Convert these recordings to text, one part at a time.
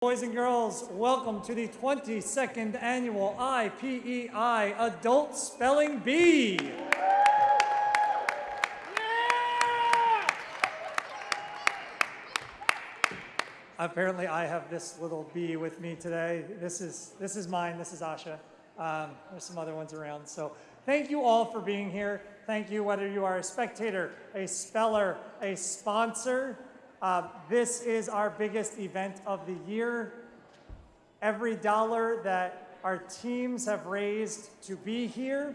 Boys and girls, welcome to the 22nd Annual IPEI Adult Spelling Bee. Apparently, I have this little bee with me today. This is, this is mine, this is Asha. Um, there's some other ones around. So thank you all for being here. Thank you whether you are a spectator, a speller, a sponsor. Uh, this is our biggest event of the year. Every dollar that our teams have raised to be here,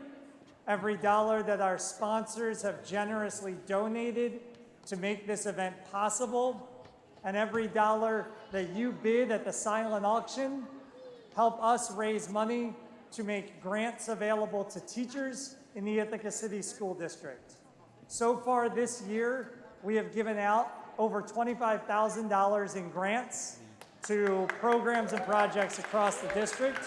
every dollar that our sponsors have generously donated to make this event possible, and every dollar that you bid at the silent auction help us raise money to make grants available to teachers in the Ithaca City School District. So far this year, we have given out over $25,000 in grants to programs and projects across the district.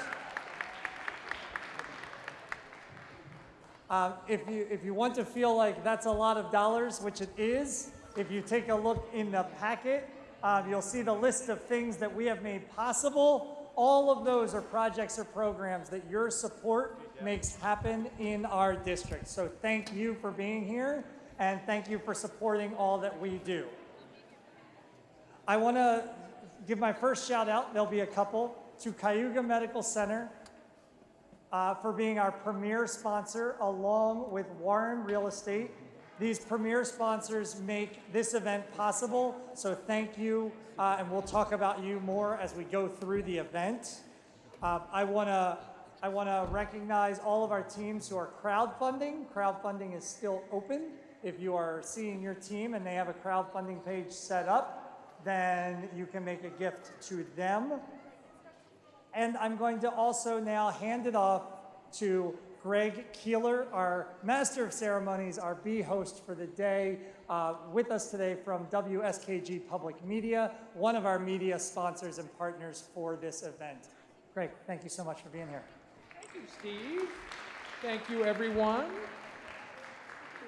Uh, if, you, if you want to feel like that's a lot of dollars, which it is, if you take a look in the packet, uh, you'll see the list of things that we have made possible. All of those are projects or programs that your support makes happen in our district. So thank you for being here and thank you for supporting all that we do. I want to give my first shout out, there'll be a couple, to Cayuga Medical Center uh, for being our premier sponsor along with Warren Real Estate. These premier sponsors make this event possible, so thank you, uh, and we'll talk about you more as we go through the event. Uh, I want to I want to recognize all of our teams who are crowdfunding. Crowdfunding is still open. If you are seeing your team and they have a crowdfunding page set up, then you can make a gift to them. And I'm going to also now hand it off to Greg Keeler, our Master of Ceremonies, our bee host for the day, uh, with us today from WSKG Public Media, one of our media sponsors and partners for this event. Greg, thank you so much for being here. Thank you, Steve. Thank you, everyone.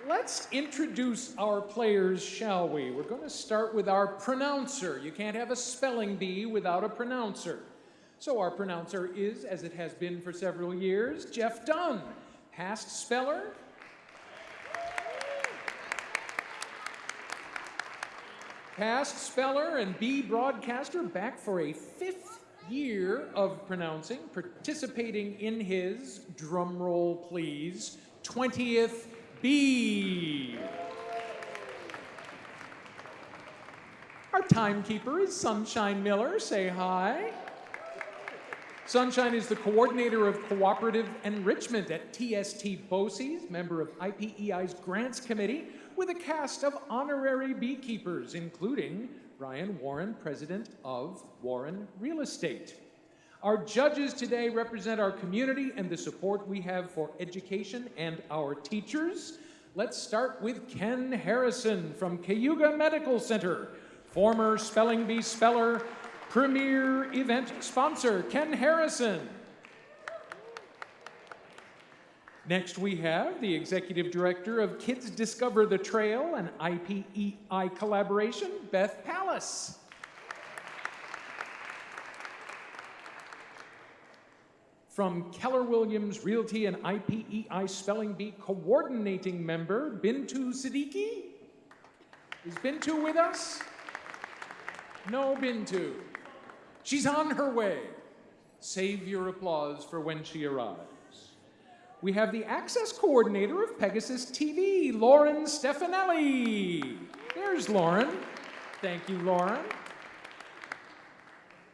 Let's introduce our players, shall we? We're going to start with our pronouncer. You can't have a spelling bee without a pronouncer. So our pronouncer is, as it has been for several years, Jeff Dunn, past speller. Past speller and B broadcaster back for a fifth year of pronouncing, participating in his, drum roll please, 20th bee. Our timekeeper is Sunshine Miller. Say hi. Sunshine is the coordinator of cooperative enrichment at TST BOCES, member of IPEI's Grants Committee, with a cast of honorary beekeepers, including Brian Warren, president of Warren Real Estate. Our judges today represent our community and the support we have for education and our teachers. Let's start with Ken Harrison from Cayuga Medical Center, former Spelling Bee speller, premier event sponsor, Ken Harrison. Next, we have the Executive Director of Kids Discover the Trail and IPEI collaboration, Beth Palace. From Keller Williams Realty and IPEI Spelling Bee coordinating member, Bintu Siddiqui. Is Bintu with us? No Bintu. She's on her way. Save your applause for when she arrives. We have the access coordinator of PEGASYS TV, Lauren Stefanelli. There's Lauren. Thank you, Lauren.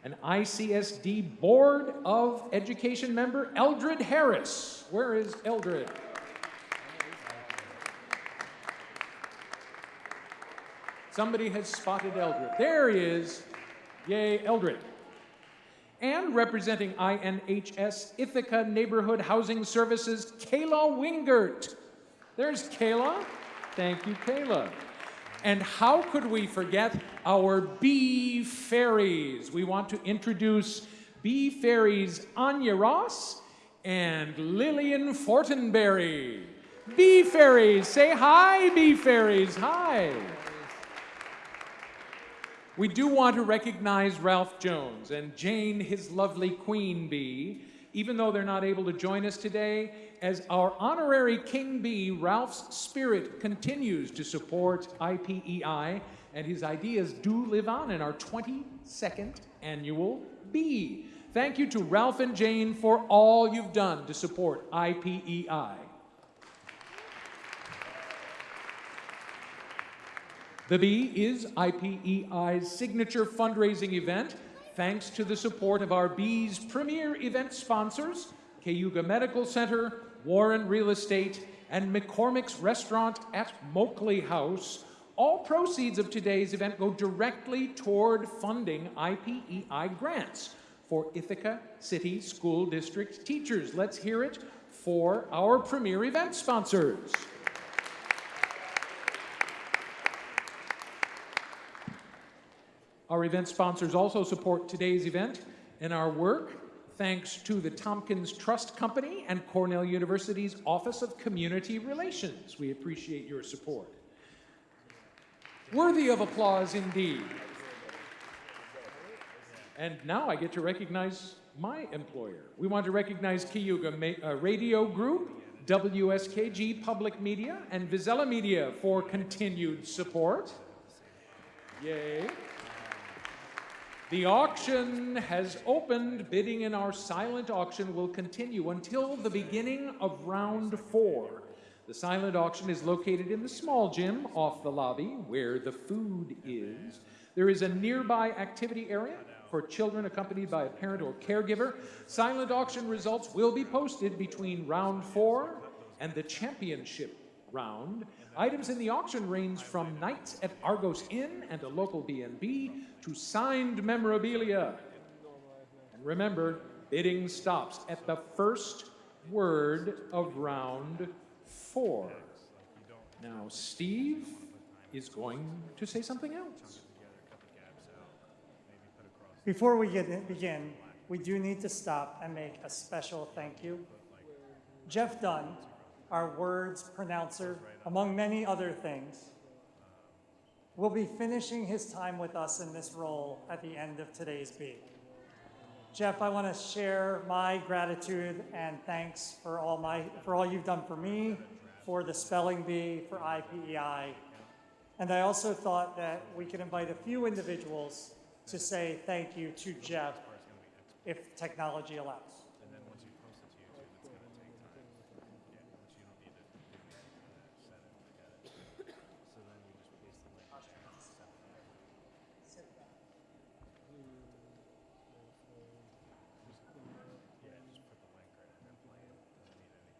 An ICSD Board of Education member, Eldred Harris. Where is Eldred? Somebody has spotted Eldred. There he is. Yay, Eldred. And representing INHS Ithaca Neighborhood Housing Services, Kayla Wingert. There's Kayla. Thank you, Kayla. And how could we forget our bee fairies? We want to introduce bee fairies Anya Ross and Lillian Fortenberry. Bee fairies, say hi, bee fairies, hi. We do want to recognize Ralph Jones and Jane, his lovely queen bee, even though they're not able to join us today, as our honorary king bee, Ralph's spirit continues to support IPEI, and his ideas do live on in our 22nd annual bee. Thank you to Ralph and Jane for all you've done to support IPEI. The Bee is IPEI's signature fundraising event, thanks to the support of our Bee's premier event sponsors, Cayuga Medical Center, Warren Real Estate, and McCormick's Restaurant at Moakley House. All proceeds of today's event go directly toward funding IPEI grants for Ithaca City School District teachers. Let's hear it for our premier event sponsors. Our event sponsors also support today's event and our work thanks to the Tompkins Trust Company and Cornell University's Office of Community Relations. We appreciate your support. Worthy of applause indeed. And now I get to recognize my employer. We want to recognize Cayuga uh, Radio Group, WSKG Public Media, and Vizela Media for continued support. Yay. The auction has opened. Bidding in our silent auction will continue until the beginning of round four. The silent auction is located in the small gym off the lobby where the food is. There is a nearby activity area for children accompanied by a parent or caregiver. Silent auction results will be posted between round four and the championship round. Items in the auction range from nights at Argos Inn and a local B&B to signed memorabilia. And remember, bidding stops at the first word of round four. Now, Steve is going to say something else. Before we get begin, we do need to stop and make a special thank you. Jeff Dunn, our words pronouncer, among many other things, will be finishing his time with us in this role at the end of today's beat. Jeff, I want to share my gratitude and thanks for all my for all you've done for me, for the spelling bee, for IPEI. And I also thought that we could invite a few individuals to say thank you to Jeff if technology allows.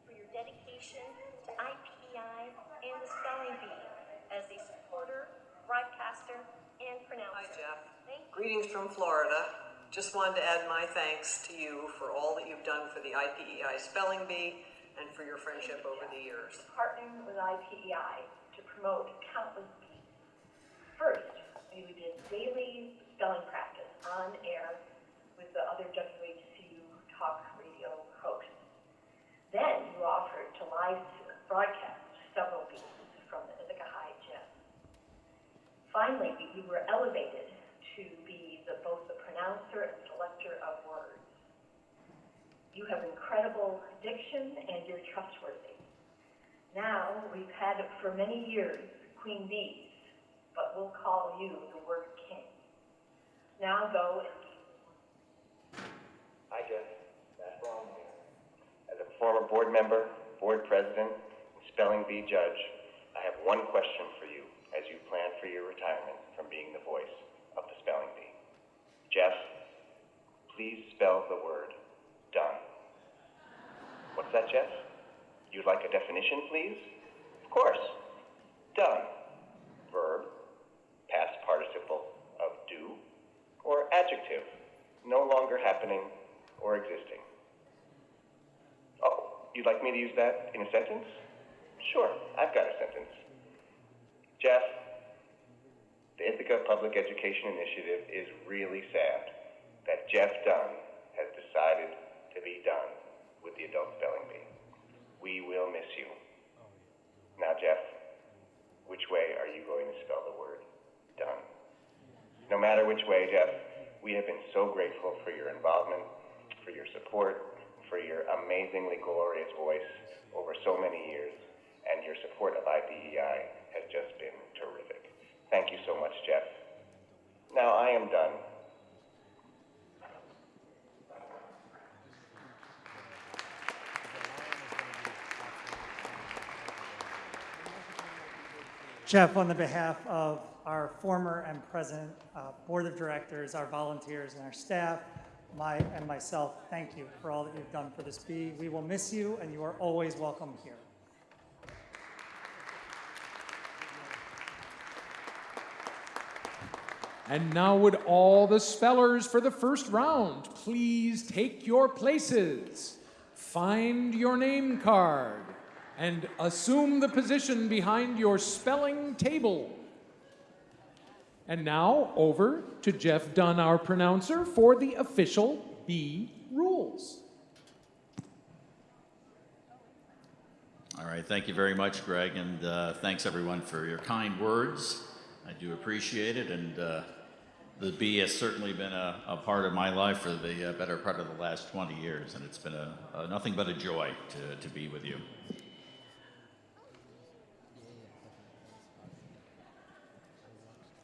for your dedication to IPEI and the spelling bee as a supporter, broadcaster, and pronouncer. Hi, Jeff. Thank you. Greetings from Florida. Just wanted to add my thanks to you for all that you've done for the IPEI Spelling Bee and for your friendship over the years. Partnering with IPEI to promote countless bees. First, we did daily spelling practice on air with the other WHCU talk radio hosts. Then you offered to live broadcast several bees from the Ithaca High Gym. Finally, you were elevated to be both the pronouncer and selector of words. You have incredible diction and you're trustworthy. Now, we've had for many years queen bees, but we'll call you the word king. Now go and Hi, Jeff. Matt Braun here. As a former board member, board president, and spelling bee judge, I have one question for you as you plan for your retirement from being the voice of the spelling bee. Jeff, please spell the word done. What's that, Jeff? You'd like a definition, please? Of course. Done. Verb, past participle of do, or adjective, no longer happening or existing. Oh, you'd like me to use that in a sentence? Sure, I've got a sentence. Jeff, the Ithaca Public Education Initiative is really sad that Jeff Dunn has decided to be done with the adult spelling bee. We will miss you. Now, Jeff, which way are you going to spell the word done? No matter which way, Jeff, we have been so grateful for your involvement, for your support, for your amazingly glorious voice over so many years, and your support of IPEI has just been terrific. Thank you so much, Jeff. Now I am done. Jeff, on the behalf of our former and present uh, board of directors, our volunteers, and our staff, my and myself, thank you for all that you've done for this bee. We will miss you, and you are always welcome here. And now, would all the spellers for the first round please take your places, find your name card, and assume the position behind your spelling table. And now, over to Jeff Dunn, our pronouncer, for the official B rules. All right, thank you very much, Greg, and uh, thanks everyone for your kind words. I do appreciate it, and uh, the bee has certainly been a, a part of my life for the uh, better part of the last 20 years, and it's been a, a nothing but a joy to, to be with you.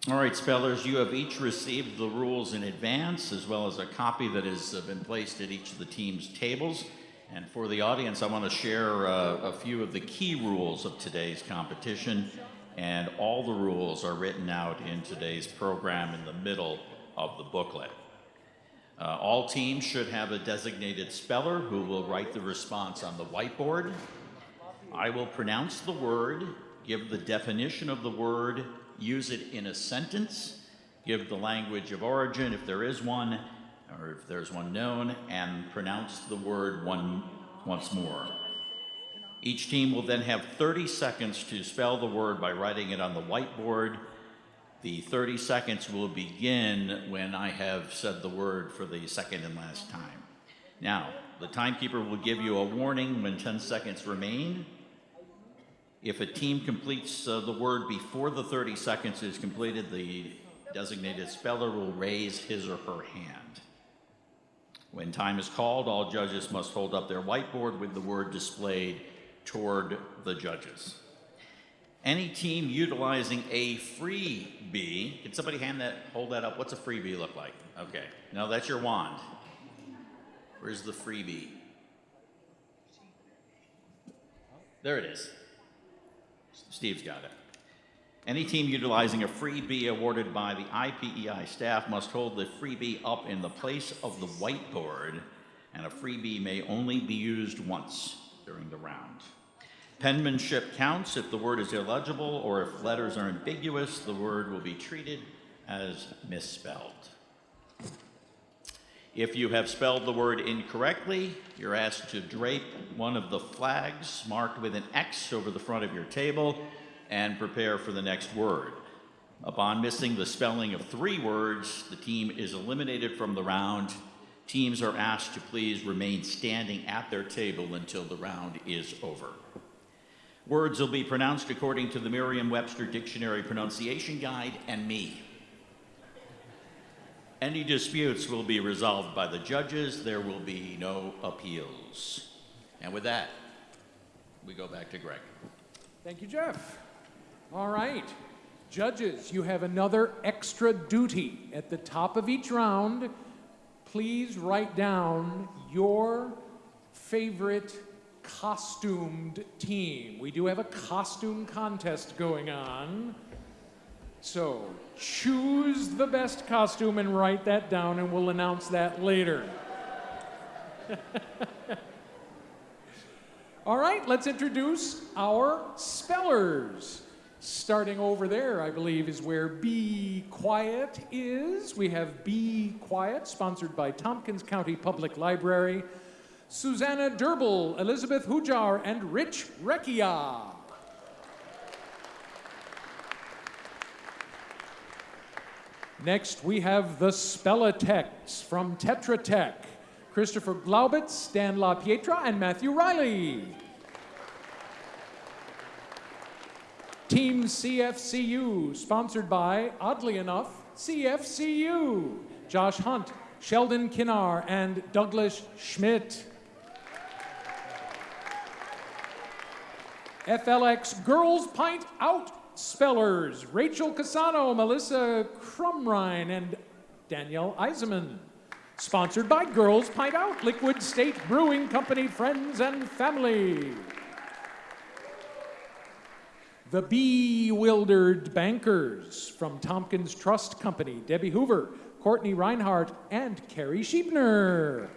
All right, spellers, you have each received the rules in advance, as well as a copy that has uh, been placed at each of the team's tables. And for the audience, I want to share uh, a few of the key rules of today's competition. And all the rules are written out in today's program in the middle of the booklet. Uh, all teams should have a designated speller who will write the response on the whiteboard. I will pronounce the word, give the definition of the word, use it in a sentence, give the language of origin if there is one, or if there's one known, and pronounce the word one once more. Each team will then have 30 seconds to spell the word by writing it on the whiteboard. The 30 seconds will begin when I have said the word for the second and last time. Now, the timekeeper will give you a warning when 10 seconds remain. If a team completes uh, the word before the 30 seconds is completed, the designated speller will raise his or her hand. When time is called, all judges must hold up their whiteboard with the word displayed toward the judges. Any team utilizing a freebie, can somebody hand that, hold that up? What's a freebie look like? Okay, no, that's your wand. Where's the freebie? There it is. Steve's got it. Any team utilizing a freebie awarded by the IPEI staff must hold the freebie up in the place of the whiteboard, and a freebie may only be used once during the round. Penmanship counts if the word is illegible or if letters are ambiguous, the word will be treated as misspelled. If you have spelled the word incorrectly, you're asked to drape one of the flags marked with an X over the front of your table and prepare for the next word. Upon missing the spelling of three words, the team is eliminated from the round. Teams are asked to please remain standing at their table until the round is over. Words will be pronounced according to the Merriam Webster Dictionary Pronunciation Guide and me. Any disputes will be resolved by the judges. There will be no appeals. And with that, we go back to Greg. Thank you, Jeff. All right. Judges, you have another extra duty. At the top of each round, please write down your favorite costumed team. We do have a costume contest going on. So choose the best costume and write that down, and we'll announce that later. All right, let's introduce our spellers. Starting over there, I believe, is where Be Quiet is. We have Be Quiet, sponsored by Tompkins County Public Library. Susanna Derble, Elizabeth Hujar, and Rich Recchia. Next, we have the Spellatechs from Tetra Tech. Christopher Glaubitz, Dan LaPietra, and Matthew Riley. Team CFCU, sponsored by, oddly enough, CFCU, Josh Hunt, Sheldon Kinnar, and Douglas Schmidt. FLX Girls Pint Out Spellers, Rachel Casano, Melissa Crumrine, and Danielle Eisenman. Sponsored by Girls Pint Out, Liquid State Brewing Company, friends and family. The Bewildered Bankers from Tompkins Trust Company, Debbie Hoover, Courtney Reinhardt, and Carrie Sheepner.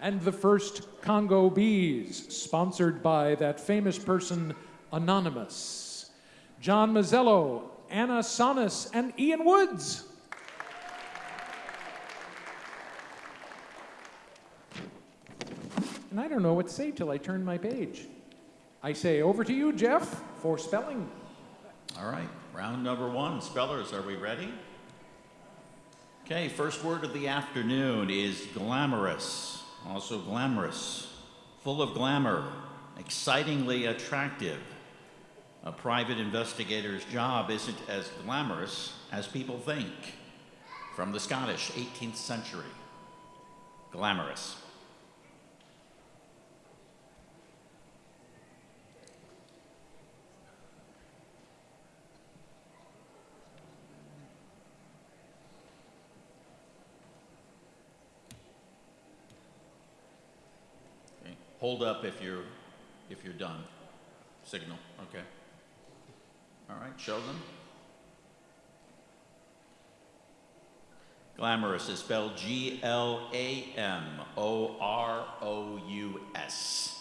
And the first Congo Bees, sponsored by that famous person, Anonymous. John Mazzello, Anna Sonis, and Ian Woods. And I don't know what to say till I turn my page. I say over to you, Jeff, for spelling. All right, round number one. Spellers, are we ready? Okay, first word of the afternoon is glamorous. Also glamorous. Full of glamour. Excitingly attractive. A private investigator's job isn't as glamorous as people think. From the Scottish 18th century. Glamorous. Okay. Hold up if you're if you're done. Signal. Okay. All right, Sheldon. Glamorous is spelled G L A M O R O U S.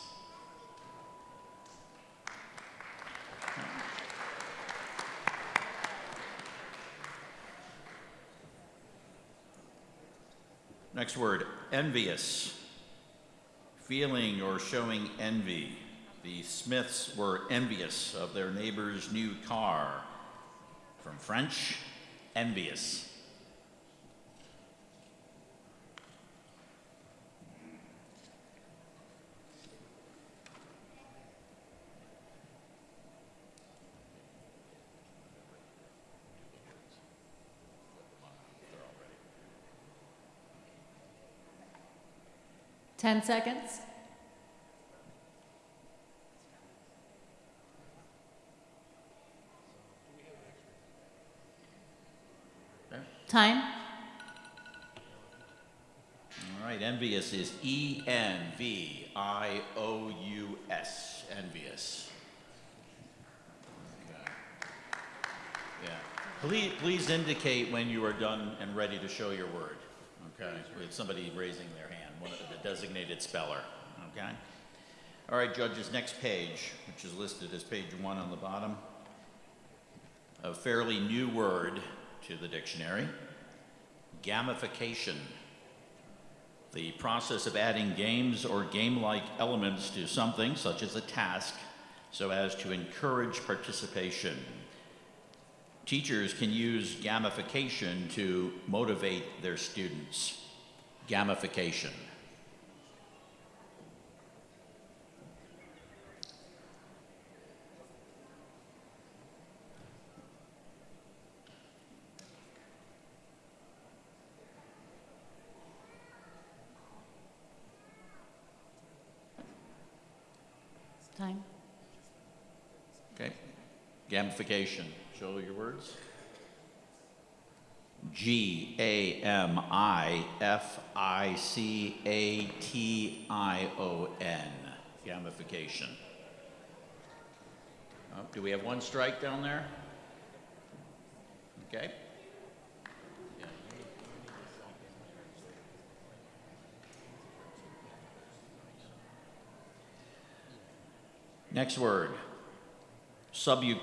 Next word, envious. Feeling or showing envy. The Smiths were envious of their neighbor's new car. From French, envious. Ten seconds. Okay. Time. All right, envious is E N V I O U S. Envious. Yeah. Please, please indicate when you are done and ready to show your word. Okay. With somebody raising their hand, one of the designated speller. Okay. All right, judges, next page, which is listed as page one on the bottom. A fairly new word to the dictionary gamification the process of adding games or game-like elements to something, such as a task, so as to encourage participation. Teachers can use gamification to motivate their students. Gamification. Time. Okay. Gamification. Show your words. G A M I F I C A T I O N. Gamification. Oh, do we have one strike down there? Okay. Next word. Subu,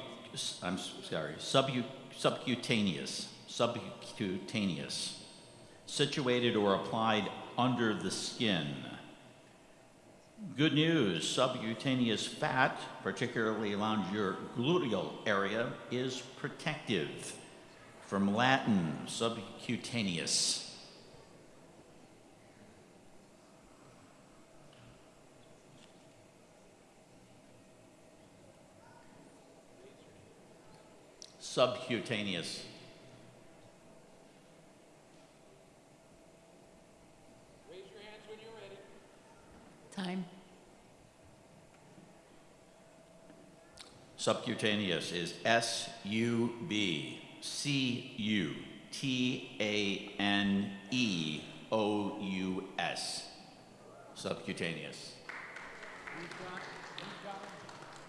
I'm sorry, subcutaneous, subcutaneous, situated or applied under the skin. Good news, subcutaneous fat, particularly around your gluteal area, is protective. From Latin, subcutaneous. Subcutaneous. Raise your hands when you're ready. Time. Subcutaneous is S U B C U T A N E O U S. Subcutaneous. We've got, we've got,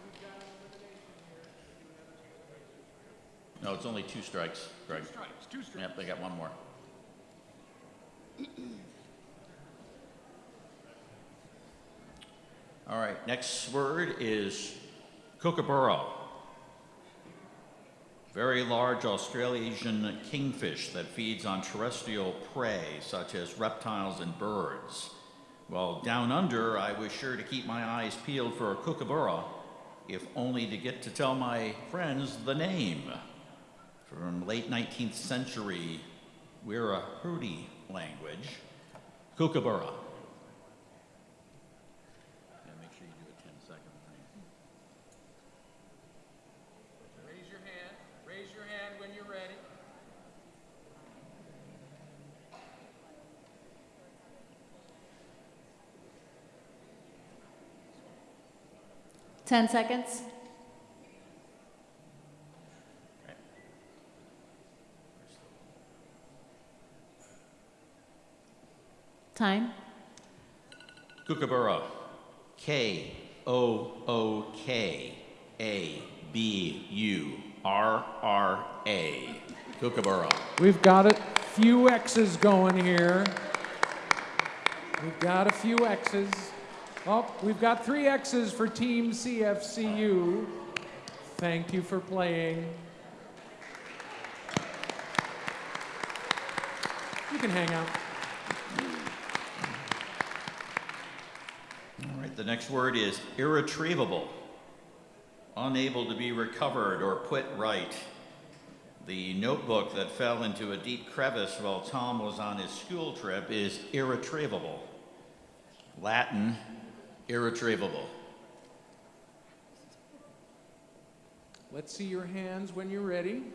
we've got an elimination here. No, it's only two strikes, Greg. Two strikes, two strikes. Yep, they got one more. All right, next word is kookaburra. Very large Australasian kingfish that feeds on terrestrial prey such as reptiles and birds. Well, down under, I was sure to keep my eyes peeled for a kookaburra, if only to get to tell my friends the name from late 19th century Wiradjuri language, kookaburra. Yeah, make sure you do a 10 second thing. Raise your hand, raise your hand when you're ready. Ten seconds. Time. Kookaburra, K O O K A B U R R A. Kookaburra. We've got a few X's going here. We've got a few X's. Oh, we've got three X's for Team CFCU. Thank you for playing. You can hang out. The next word is irretrievable. Unable to be recovered or put right. The notebook that fell into a deep crevice while Tom was on his school trip is irretrievable. Latin, irretrievable. Let's see your hands when you're ready.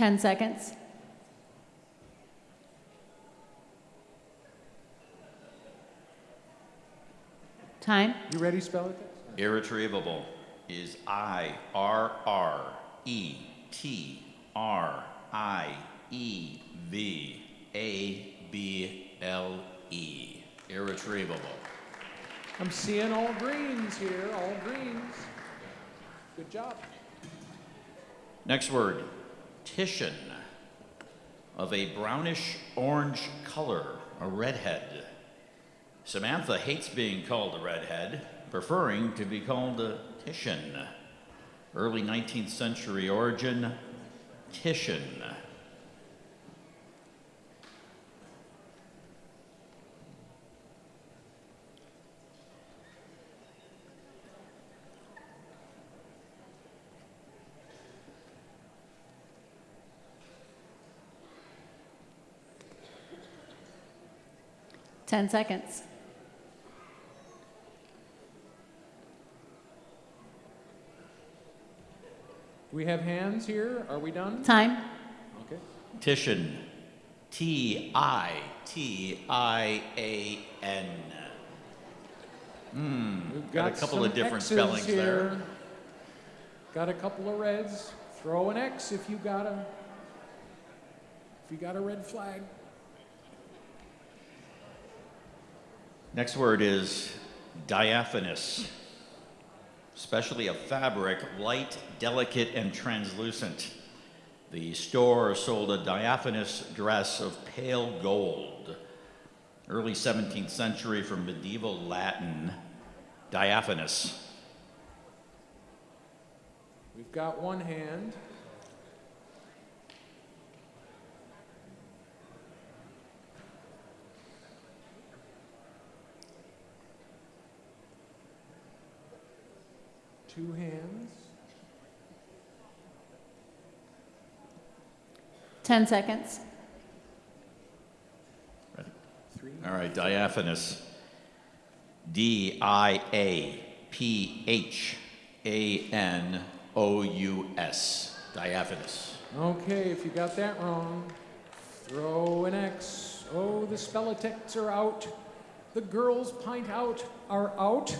Ten seconds. Time. You ready, spell it? Irretrievable is I R R E T R I E V A B L E. Irretrievable. I'm seeing all greens here, all greens. Good job. Next word, Titian. Of a brownish orange color, a redhead. Samantha hates being called a redhead, preferring to be called a Titian. Early 19th century origin, Titian. Ten seconds. We have hands here? Are we done? Time. Okay. Titian. T I T I A N. Hmm. We've Got a couple of different X's spellings here. there. Got a couple of reds. Throw an X if you got a if you got a red flag. Next word is diaphanous, especially a fabric, light, delicate, and translucent. The store sold a diaphanous dress of pale gold. Early 17th century from medieval Latin, diaphanous. We've got one hand. Two hands. 10 seconds. Ready? Three. All right, diaphanous. D I A P H A N O U S. Diaphanous. Okay, if you got that wrong, throw an X. Oh, the spellitechs are out. The girls pint out are out.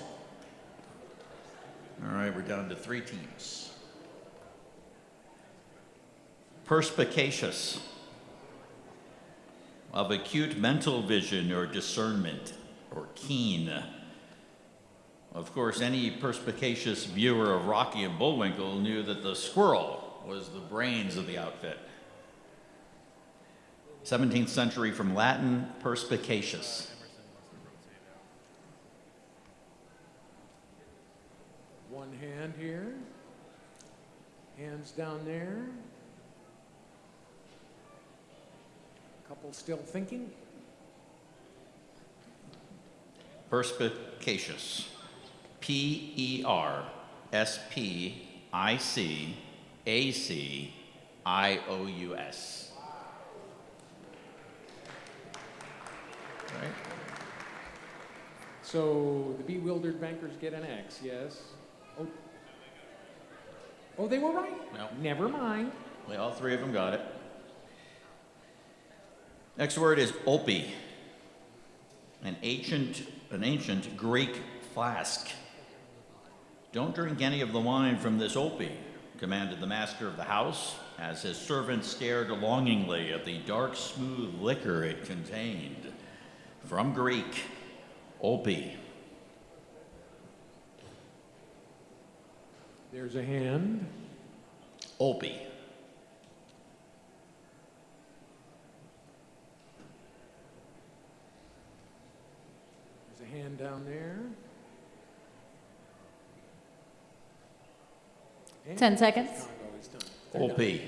All right, we're down to three teams. Perspicacious. Of acute mental vision or discernment, or keen. Of course, any perspicacious viewer of Rocky and Bullwinkle knew that the squirrel was the brains of the outfit. 17th century from Latin, perspicacious. One hand here, hands down there. Couple still thinking. Perspicacious. P E R S P I C A C I O U S. Right? So the bewildered bankers get an X, yes? Oh, oh they were right. No. Never mind. Well, all three of them got it. Next word is olpe, an ancient, an ancient Greek flask. Don't drink any of the wine from this olpe, commanded the master of the house, as his servant stared longingly at the dark, smooth liquor it contained. From Greek, olpe. There's a hand. Olpe. There's a hand down there. And 10 seconds. Congo is done. They're done. OP,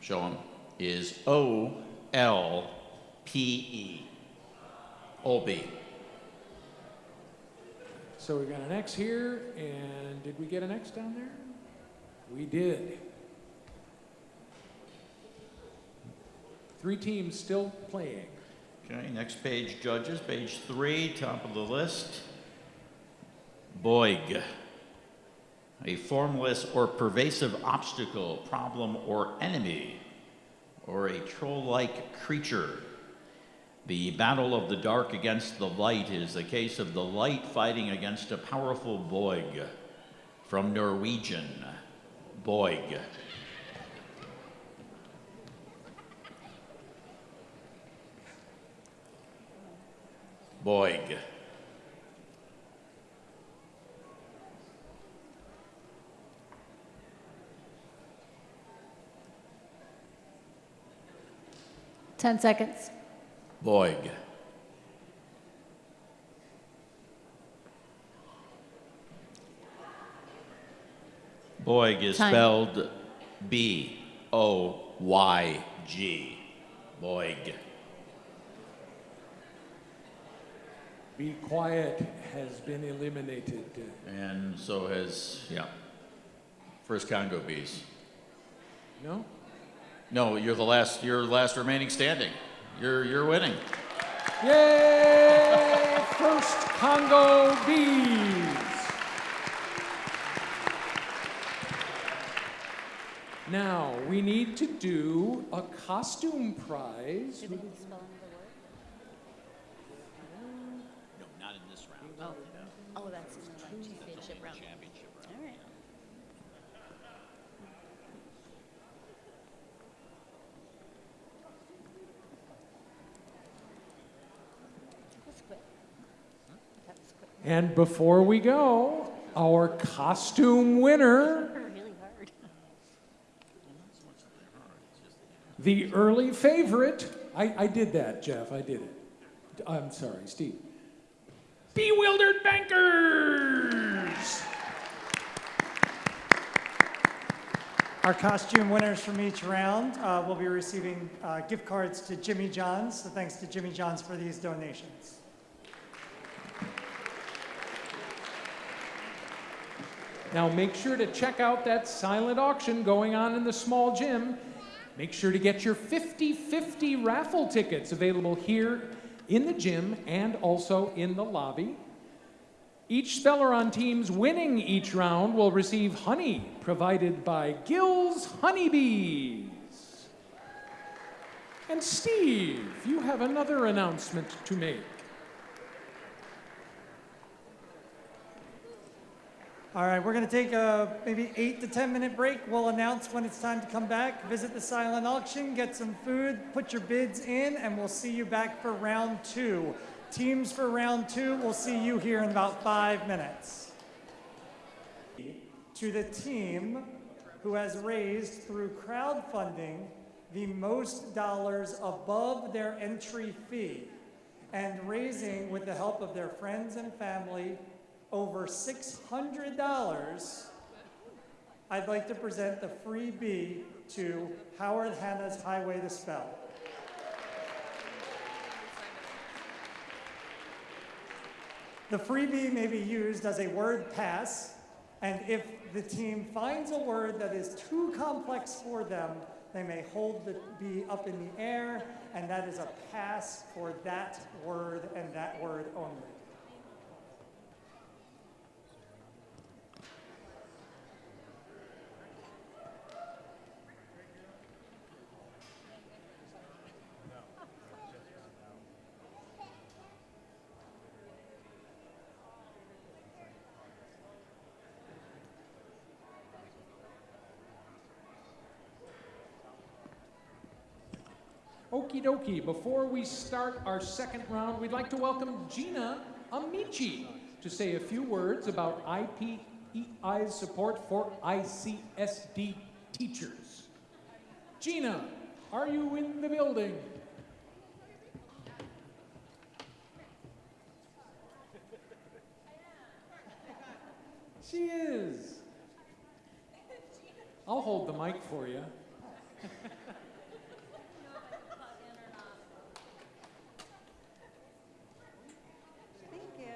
show them, is O L P E. OP. So we got an X here, and did we get an X down there? We did. Three teams still playing. Okay, next page, judges, page three, top of the list. Boyg. A formless or pervasive obstacle, problem, or enemy, or a troll like creature. The battle of the dark against the light is the case of the light fighting against a powerful Boyg. From Norwegian, Boyg. Boyg. Ten seconds. Boyg. Boyg is Time. spelled B O Y G. Boyg. Be quiet has been eliminated. And so has, yeah, First Congo Bees. No? No, you're the last, you're the last remaining standing. You're, you're winning. Yay! First Congo Bees. Now, we need to do a costume prize. No, not in this round. Oh, oh, that's in the championship round. Championship round. All right. That's quick. That was quick. And before we go, our costume winner, the early favorite. I, I did that, Jeff. I did it. I'm sorry, Steve. Bewildered Bankers! Our costume winners from each round uh, will be receiving uh, gift cards to Jimmy John's. So thanks to Jimmy John's for these donations. Now make sure to check out that silent auction going on in the small gym. Make sure to get your 50 50 raffle tickets available here in the gym and also in the lobby. Each speller on teams winning each round will receive honey provided by Gill's Honeybees. And Steve, you have another announcement to make. All right, we're going to take a maybe eight to 10 minute break. We'll announce when it's time to come back, visit the silent auction, get some food, put your bids in, and we'll see you back for round two. Teams for round two, we'll see you here in about five minutes. To the team who has raised through crowdfunding the most dollars above their entry fee and raising with the help of their friends and family over $600, I'd like to present the freebie to Howard Hanna's Highway to Spell. The freebie may be used as a word pass, and if the team finds a word that is too complex for them, they may hold the bee up in the air, and that is a pass for that word and that word only. Okie dokie, before we start our second round, we'd like to welcome Gina Amici to say a few words about IPEI's support for ICSD teachers. Gina, are you in the building? She is. I'll hold the mic for you. Thank you.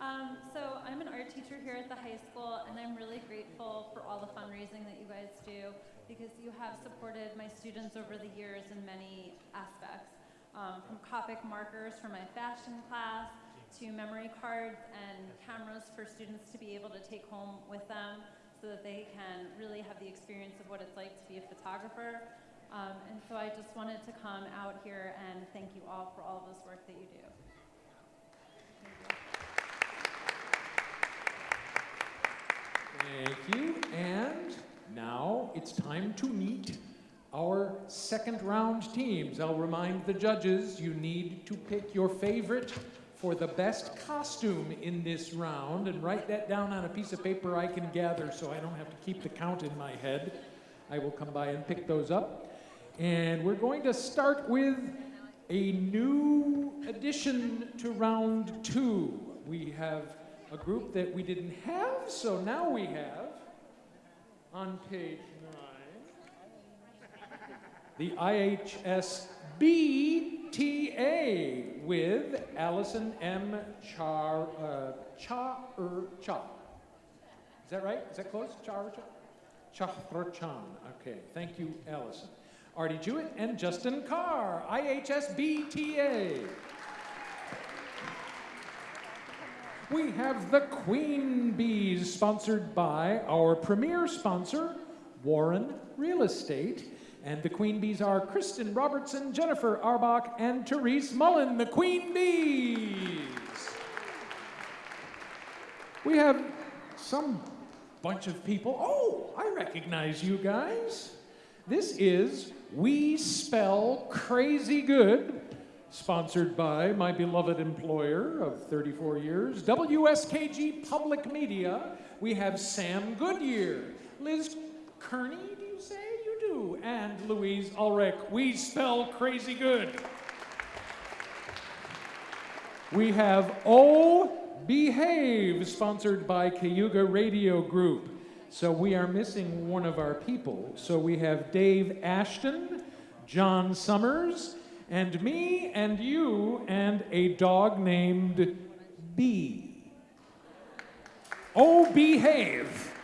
Um, so I'm an art teacher here at the high school, and I'm really grateful for all the fundraising that you guys do because you have supported my students over the years in many aspects. Um, from Copic markers for my fashion class to memory cards and cameras for students to be able to take home with them so that they can really have the experience of what it's like to be a photographer. Um, and so I just wanted to come out here and thank you all for all of this work that you do. Thank you. And now it's time to meet our second round teams. I'll remind the judges you need to pick your favorite for the best costume in this round and write that down on a piece of paper I can gather so I don't have to keep the count in my head. I will come by and pick those up. And we're going to start with a new addition to round two. We have a group that we didn't have, so now we have on page nine the IHSBTA with Allison M. Char, uh, Cha er Cha. Is that right? Is that close? Char Cha? Chahrachan. Okay, thank you, Allison. Artie Jewett and Justin Carr, IHS BTA. We have the Queen Bees, sponsored by our premier sponsor, Warren Real Estate. And the Queen Bees are Kristen Robertson, Jennifer Arbach, and Therese Mullen, the Queen Bees. We have some bunch of people. Oh, I recognize you guys. This is We Spell Crazy Good, sponsored by my beloved employer of 34 years, WSKG Public Media. We have Sam Goodyear, Liz Kearney, do you say? You do. And Louise Ulrich. We spell crazy good. We have Oh Behave, sponsored by Cayuga Radio Group. So we are missing one of our people. So we have Dave Ashton, John Summers, and me and you and a dog named B. Oh, behave.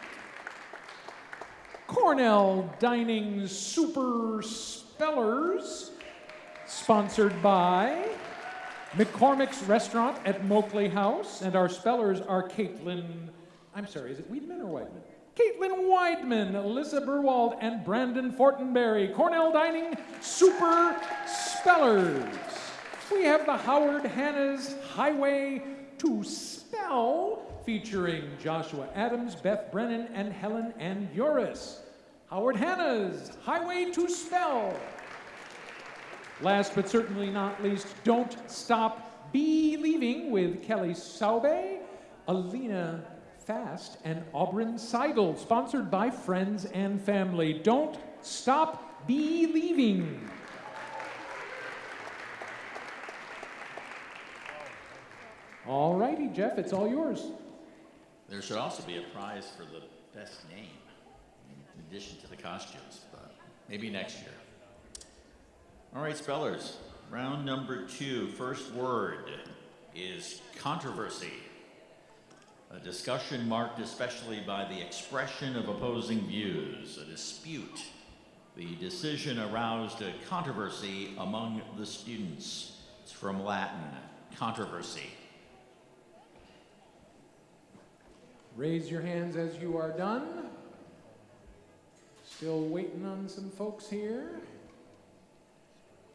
Cornell Dining Super Spellers, sponsored by McCormick's Restaurant at Moakley House, and our spellers are Caitlin, I'm sorry, is it Weidman or Weidman? Caitlin Weidman, Alyssa Burwald, and Brandon Fortenberry, Cornell Dining Super Spellers. We have the Howard Hanna's Highway to Spell, featuring Joshua Adams, Beth Brennan, and Helen and Uris. Howard Hanna's Highway to Spell. Last but certainly not least, Don't Stop Believing with Kelly Saube, Alina Fast, and Auburn Seidel, sponsored by friends and family. Don't Stop Believing. All righty, Jeff, it's all yours. There should also be a prize for the best name, in addition to the costumes, but maybe next year. All right, spellers. Round number two. First word is controversy. A discussion marked especially by the expression of opposing views, a dispute. The decision aroused a controversy among the students. It's from Latin, controversy. Raise your hands as you are done. Still waiting on some folks here.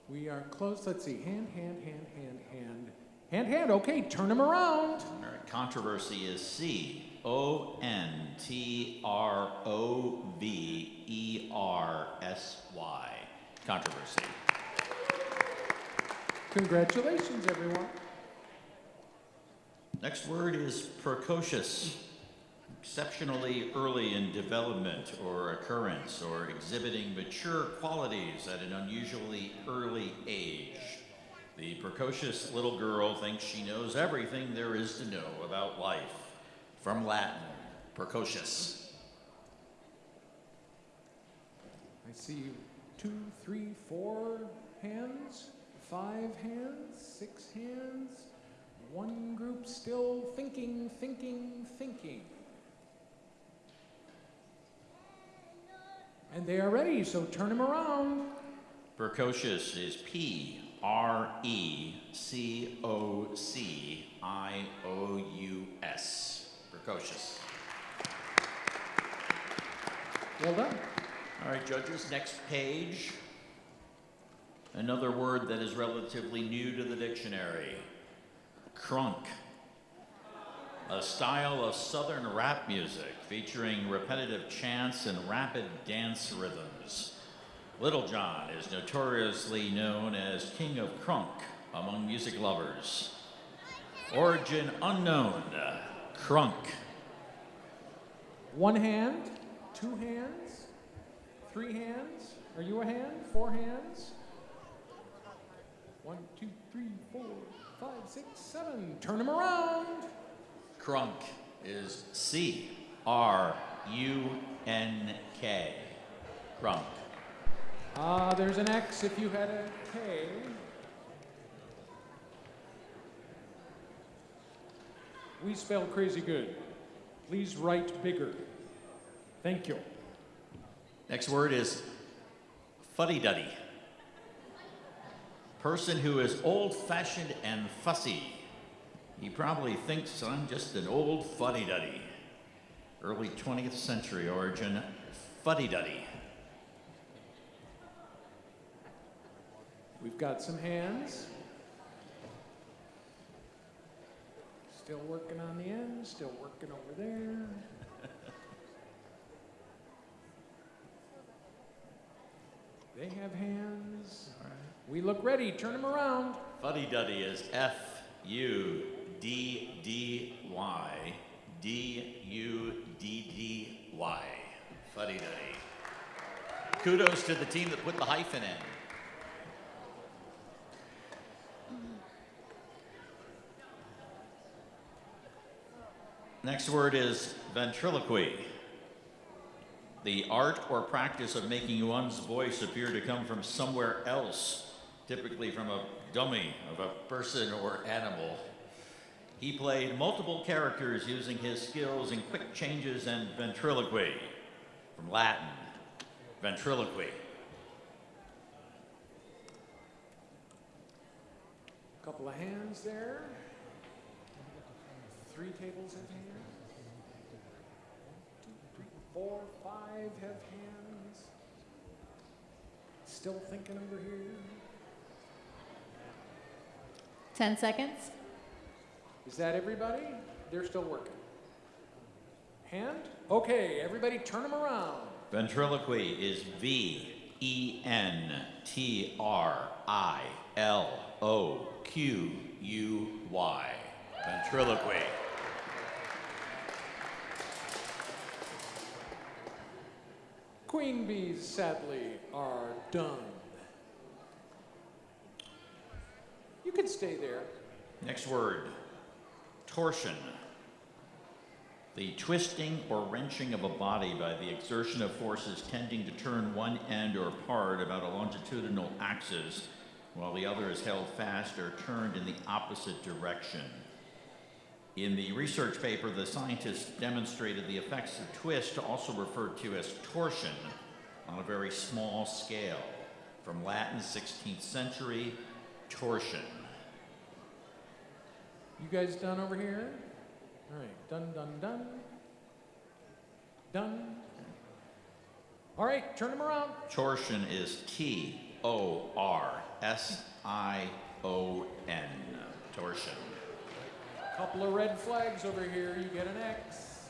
We are close. Let's see. Hand, hand, hand, hand, hand. Hand, hand. Okay, turn them around. All right, controversy is C O N T R O V E R S Y. Controversy. Congratulations, everyone. Next word is precocious. Exceptionally early in development or occurrence or exhibiting mature qualities at an unusually early age. The precocious little girl thinks she knows everything there is to know about life. From Latin, precocious. I see two, three, four hands, five hands, six hands. One group still thinking, thinking, thinking. And they are ready, so turn them around. Precocious is P R E C O C I O U S. Precocious. Well done. All right, judges, next page. Another word that is relatively new to the dictionary crunk. A style of southern rap music featuring repetitive chants and rapid dance rhythms. Lil Jon is notoriously known as King of Crunk among music lovers. Origin unknown. Crunk. One hand, two hands, three hands. Are you a hand? Four hands? One, two, three, four, five, six, seven. Turn them around. Crunk is C R U N K. Crunk. Ah, there's an X if you had a K. We spell crazy good. Please write bigger. Thank you. Next word is fuddy duddy. Person who is old fashioned and fussy. He probably thinks I'm just an old fuddy duddy. Early 20th century origin, fuddy We've got some hands. Still working on the end, still working over there. They have hands. We look ready. Turn them around. Fuddy duddy is F U D D Y D U D D Y. Fuddy duddy. Kudos to the team that put the hyphen in. Next word is ventriloquy. The art or practice of making one's voice appear to come from somewhere else, typically from a dummy of a person or animal. He played multiple characters using his skills in quick changes and ventriloquy. From Latin, Ventriloquy. Couple of hands there. Three tables have hands. Two, three, four, five have hands. Still thinking over here. 10 seconds. Is that everybody? They're still working. Hand? Okay, everybody turn them around. Ventriloquy is V E N T R I L O Q U Y. Ventriloquy. Queen bees, sadly, are done. You can stay there. Next word torsion. The twisting or wrenching of a body by the exertion of forces tending to turn one end or part about a longitudinal axis while the other is held fast or turned in the opposite direction. In the research paper, the scientists demonstrated the effects of twist, also referred to as torsion, on a very small scale. From Latin 16th century, torsion. You guys done over here? All right, done, done, done. Done. All right, turn them around. Torsion is T O R S I O N. Torsion. Couple of red flags over here. You get an X.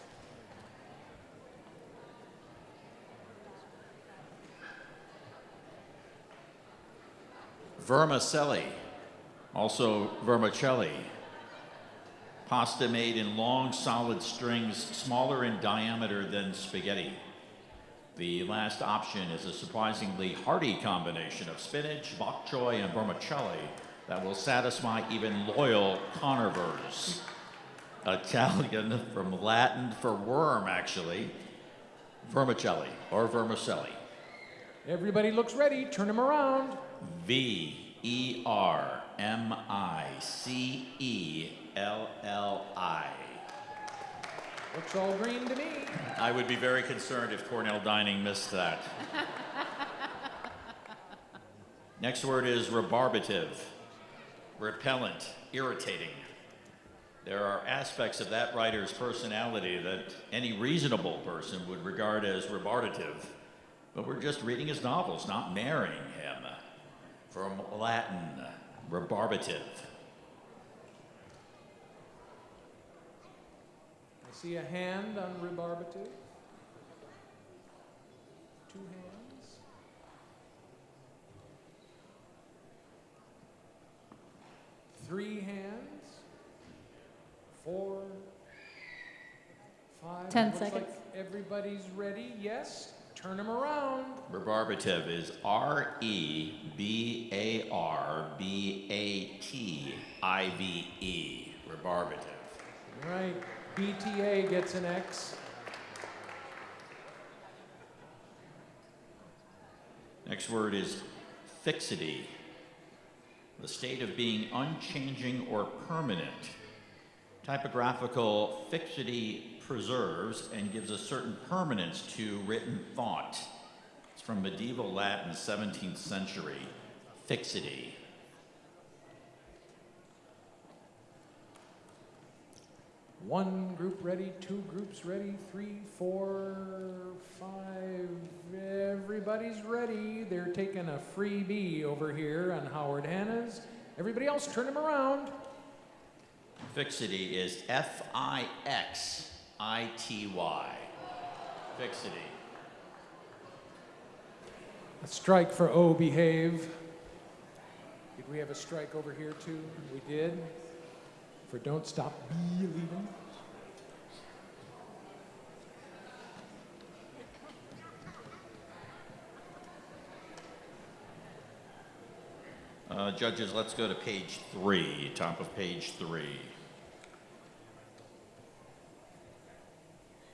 Vermicelli, also vermicelli. Pasta made in long, solid strings, smaller in diameter than spaghetti. The last option is a surprisingly hearty combination of spinach, bok choy, and vermicelli that will satisfy even loyal carnivores. Italian from Latin for worm, actually. Vermicelli or vermicelli. Everybody looks ready. Turn them around. V E R M I C E L L I. Looks all green to me. I would be very concerned if Cornell Dining missed that. Next word is rebarbative, repellent, irritating. There are aspects of that writer's personality that any reasonable person would regard as rebarbative, but we're just reading his novels, not marrying him. From Latin, rebarbative. I see a hand on rebarbative. Two hands. Three hands. Four. Five. Ten Looks like seconds. everybody's ready. Yes. Turn them around. Rebarbative is R E B A R B A T I V E. Rebarbative. All right. BTA gets an X. Next word is fixity. The state of being unchanging or permanent. Typographical fixity preserves and gives a certain permanence to written thought. It's from medieval Latin, 17th century. Fixity. One group ready, two groups ready, three, four, five. Everybody's ready. They're taking a freebie over here on Howard Hanna's. Everybody else, turn them around. Fixity is F I X I T Y. Fixity. A strike for O behave. Did we have a strike over here too? We did. For don't stop believing. Uh, judges, let's go to page three, top of page three.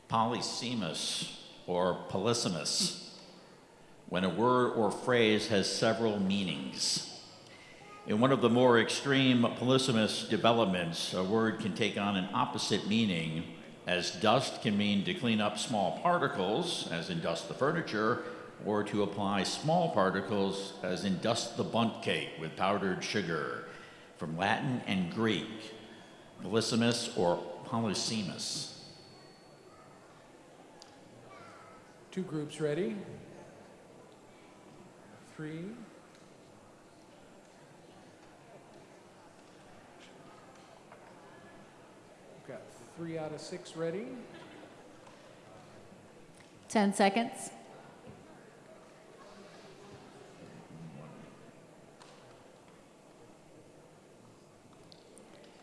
Polysemous or polysemous, when a word or phrase has several meanings. In one of the more extreme polysemous developments, a word can take on an opposite meaning, as dust can mean to clean up small particles, as in dust the furniture, or to apply small particles as in dust the Bundt cake with powdered sugar, from Latin and Greek, Polysemous or Polysemous. Two groups ready. Three. Got three out of six ready. 10 seconds.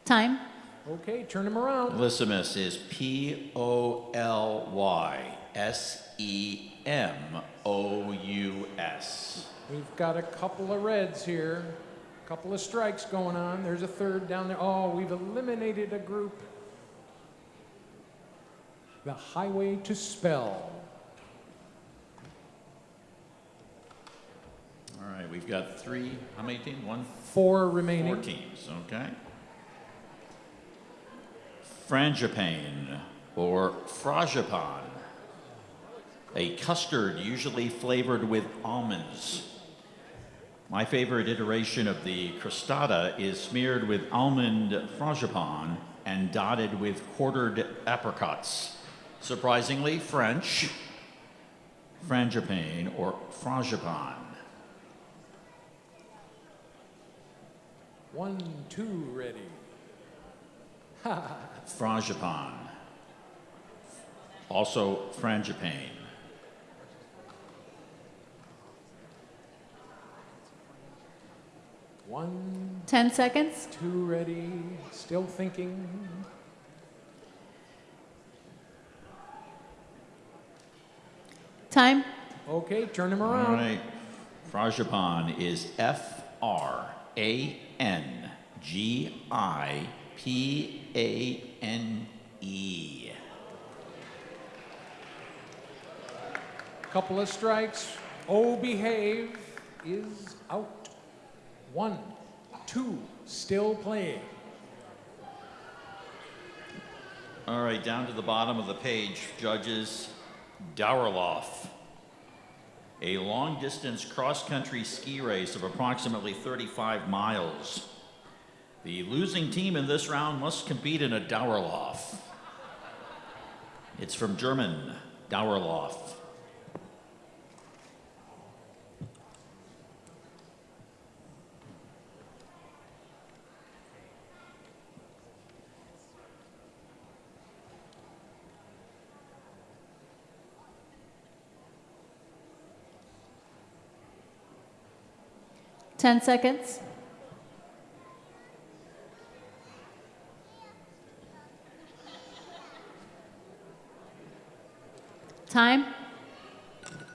Time. Okay, turn them around. Polysemous is P O L Y S E M O U S. We've got a couple of reds here, a couple of strikes going on. There's a third down there. Oh, we've eliminated a group. The highway to spell. All right, we've got three, how many teams? One, Four remaining. four teams, okay? Frangipane or frangipane, a custard usually flavored with almonds. My favorite iteration of the crostata is smeared with almond frangipane and dotted with quartered apricots. Surprisingly French, frangipane or frangipane. One, two, ready. frangipane, also frangipane. One, 10 seconds. two, ready. Still thinking. Time. Okay, turn them All around. right, frangipane is F R A N G I P A N E. Couple of strikes. Oh, behave is out. One, two, still playing. All right, down to the bottom of the page, judges Dauerlauf. A long distance cross country ski race of approximately 35 miles. The losing team in this round must compete in a Dauerlauf. It's from German, Dauerlauf. Ten seconds. Time.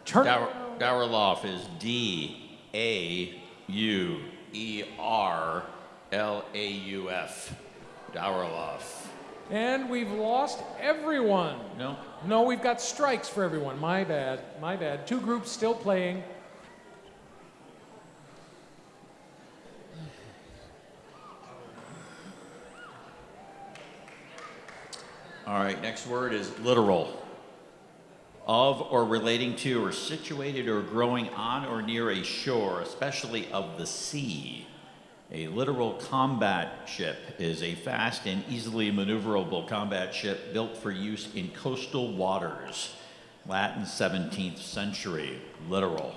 Turn. Dauer, Dauerlauf is D A U E R L A U F. Dauerlauf. And we've lost everyone. No? No, we've got strikes for everyone. My bad. My bad. Two groups still playing. All right, next word is littoral. Of or relating to or situated or growing on or near a shore, especially of the sea. A littoral combat ship is a fast and easily maneuverable combat ship built for use in coastal waters. Latin 17th century, littoral.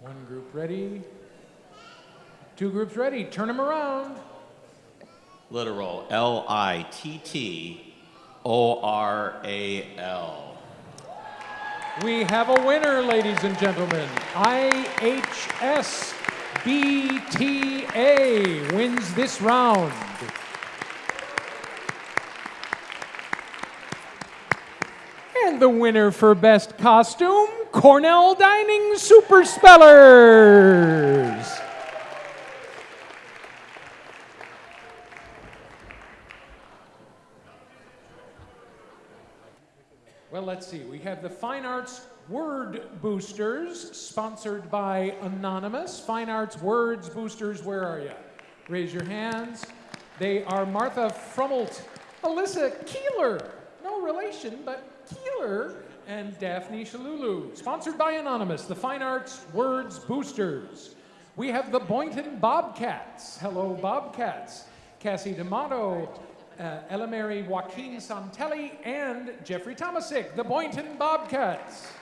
One group ready. Two groups ready. Turn them around. Littoral, L I T T O R A L. We have a winner, ladies and gentlemen. IHSBTA wins this round. And the winner for Best Costume, Cornell Dining Super Spellers. Well, let's see. We have the Fine Arts Word Boosters, sponsored by Anonymous. Fine Arts Words Boosters, where are you? Raise your hands. They are Martha Frummelt, Alyssa Keeler, no relation, but Keeler, and Daphne Shalulu. Sponsored by Anonymous, the Fine Arts Words Boosters. We have the Boynton Bobcats. Hello, Bobcats. Cassie D'Amato, uh, Ella Mary Joaquin Santelli, and Jeffrey Tomasic, the Boynton Bobcats.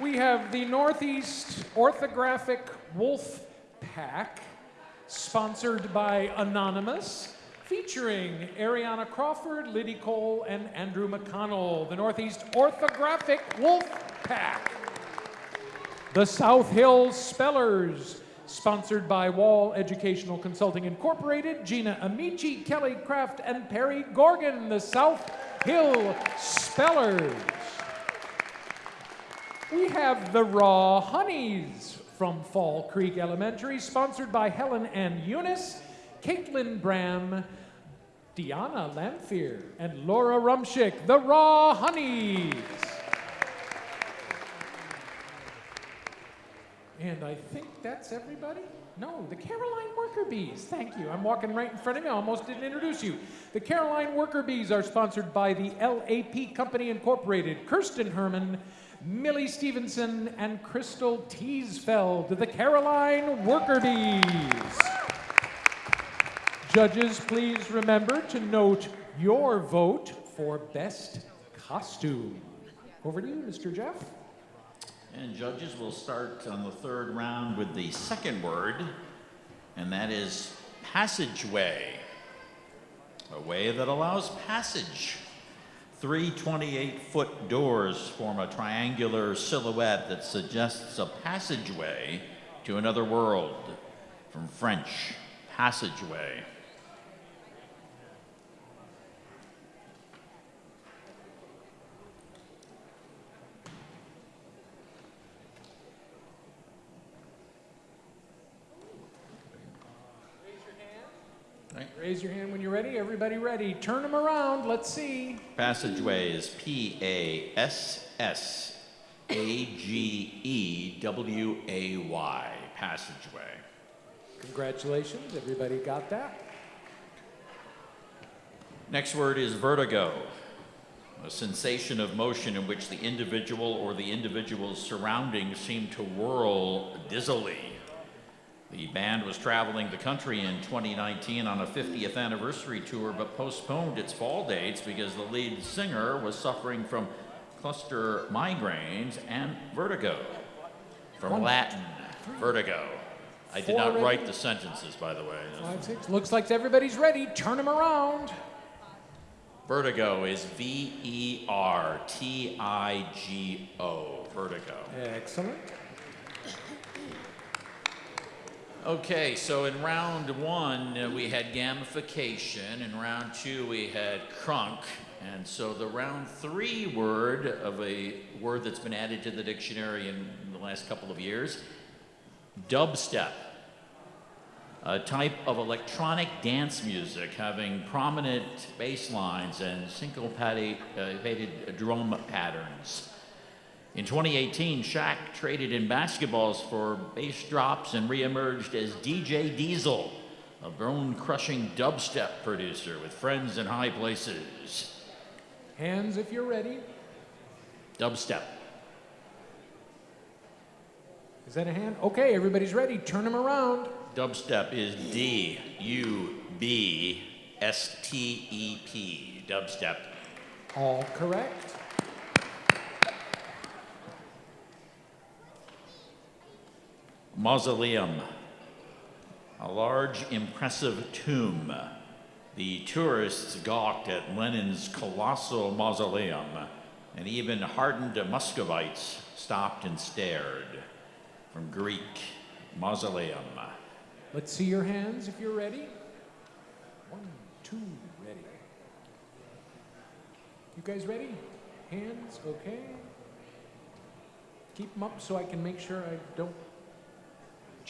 We have the Northeast Orthographic Wolf Pack, sponsored by Anonymous, featuring Ariana Crawford, Liddy Cole, and Andrew McConnell. The Northeast Orthographic Wolf Pack. The South Hill Spellers, sponsored by Wall Educational Consulting Incorporated, Gina Amici, Kelly Kraft, and Perry Gorgon. The South Hill Spellers. We have the Raw Honeys from Fall Creek Elementary, sponsored by Helen and Eunice, Caitlin Bram, Diana Lamphere, and Laura Rumschick. The Raw Honeys. And I think that's everybody. No, the Caroline Worker Bees. Thank you. I'm walking right in front of you. I almost didn't introduce you. The Caroline Worker Bees are sponsored by the LAP Company Incorporated, Kirsten Herman, Millie Stevenson, and Crystal Teesfeld. The Caroline Worker Bees. Judges, please remember to note your vote for best costume. Over to you, Mr. Jeff. And judges will start on the third round with the second word, and that is passageway. A way that allows passage. Three 28 foot doors form a triangular silhouette that suggests a passageway to another world. From French, passageway. Raise your hand when you're ready. Everybody ready? Turn them around. Let's see. Passageway is P A S S A G E W A Y. Passageway. Congratulations. Everybody got that? Next word is vertigo, a sensation of motion in which the individual or the individual's surroundings seem to whirl dizzily. The band was traveling the country in 2019 on a 50th anniversary tour, but postponed its fall dates because the lead singer was suffering from cluster migraines and vertigo. From Latin, vertigo. I did not ready? write the sentences, by the way. Five, six. Looks like everybody's ready. Turn them around. Vertigo is V E R T I G O. Vertigo. Excellent. Okay, so in round one, uh, we had gamification. In round two, we had crunk. And so the round three word of a word that's been added to the dictionary in the last couple of years dubstep. A type of electronic dance music having prominent bass lines and syncopated uh, drum patterns. In 2018, Shaq traded in basketballs for bass drops and reemerged as DJ Diesel, a bone crushing dubstep producer with friends in high places. Hands if you're ready. Dubstep. Is that a hand? Okay, everybody's ready. Turn them around. Dubstep is D U B S T E P. Dubstep. All correct. Mausoleum. A large, impressive tomb. The tourists gawked at Lenin's colossal mausoleum, and even hardened Muscovites stopped and stared. From Greek, mausoleum. Let's see your hands if you're ready. One, two, ready. You guys ready? Hands, okay. Keep them up so I can make sure I don't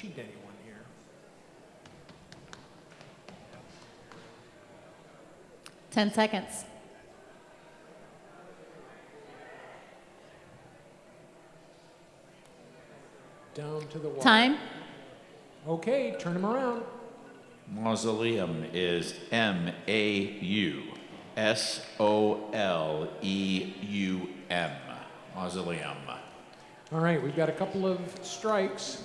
cheat anyone here. Ten seconds. Down to the wire. Time. Okay, turn them around. Mausoleum is M A U S O L E U M. Mausoleum. All right, we've got a couple of strikes.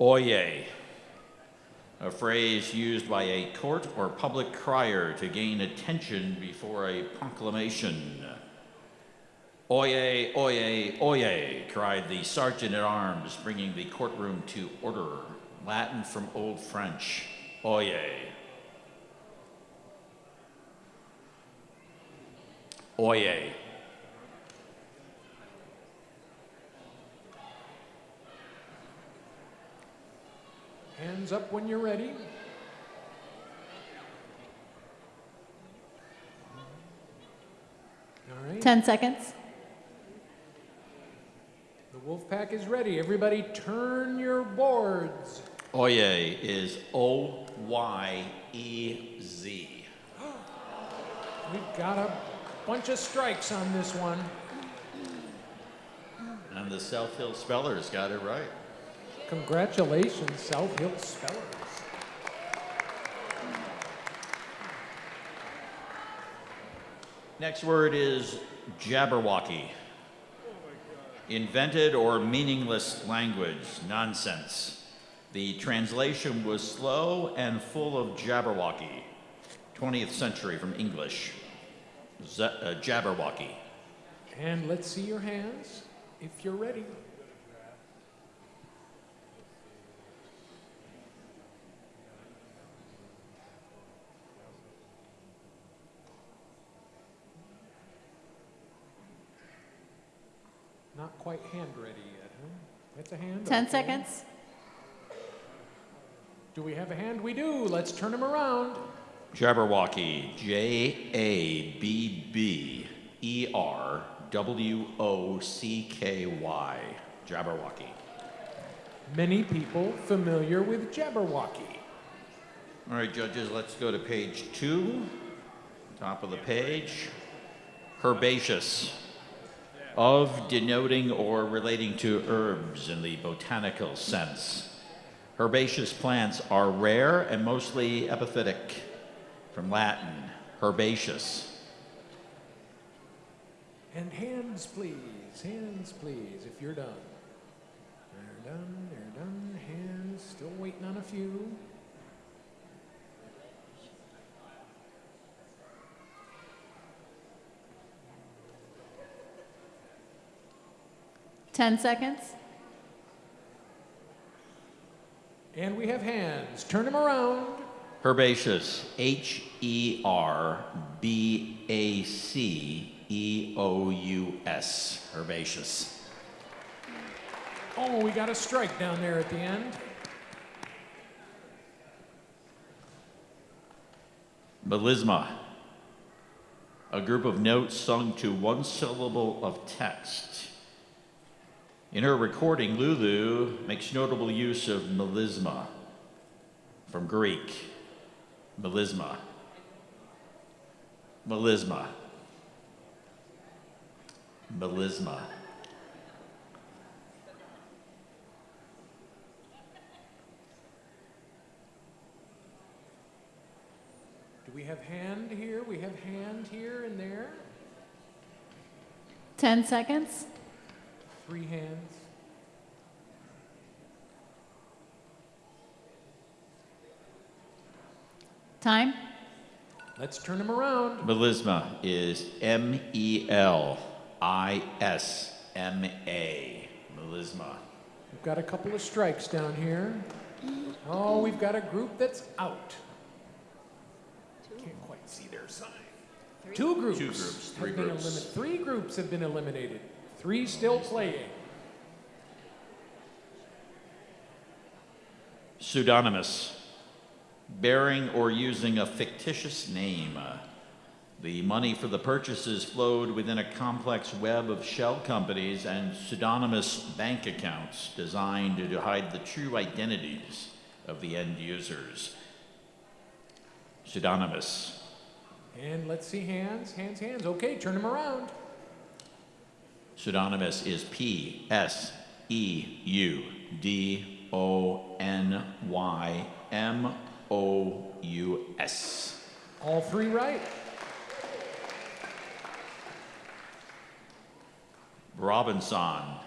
Oyez. A phrase used by a court or public crier to gain attention before a proclamation. Oyez, oyez, oyez, cried the sergeant at arms, bringing the courtroom to order. Latin from Old French. Oyez. Oyez. Hands up when you're ready. All right. 10 seconds. The wolf pack is ready. Everybody turn your boards. Oyez is O Y E Z. We've got a bunch of strikes on this one. And the South Hill Spellers got it right. Congratulations, South Hill Spellers. Next word is Jabberwocky. Invented or meaningless language, nonsense. The translation was slow and full of Jabberwocky. 20th century from English. Z- uh, Jabberwocky. And let's see your hands if you're ready. Not quite hand ready yet, huh? That's a hand. 10 okay. seconds. Do we have a hand? We do. Let's turn him around. Jabberwocky. J A B B E R W O C K Y. Jabberwocky. Many people familiar with Jabberwocky. All right, judges, let's go to page two, top of the page. Herbaceous, of denoting or relating to herbs in the botanical sense. Herbaceous plants are rare and mostly epiphytic, from Latin, herbaceous. And hands, please. Hands, please, if you're done. They're done, they're done. Hands, still waiting on a few. Ten seconds. And we have hands. Turn them around. Herbaceous, H E R B A C E O U S. Herbaceous. Oh, we got a strike down there at the end. Melisma, a group of notes sung to one syllable of text. In her recording, Lulu makes notable use of melisma, from Greek, melisma. Melisma. Melisma. Do we have hand here? We have hand here and there. 10 seconds. Three hands. Time. Let's turn them around. Melisma is M E L I S M A. Melisma. We've got a couple of strikes down here. Oh, we've got a group that's out. Can't quite see their sign. Two groups. Two groups, three groups. three groups have been eliminated. Three still playing. Pseudonymous, bearing or using a fictitious name. The money for the purchases flowed within a complex web of shell companies and pseudonymous bank accounts designed to hide the true identities of the end users. Pseudonymous. And let's see hands, hands, hands. Okay, turn them around. Pseudonymous is P S E U D O N Y M O U S. All three right. Brabançon,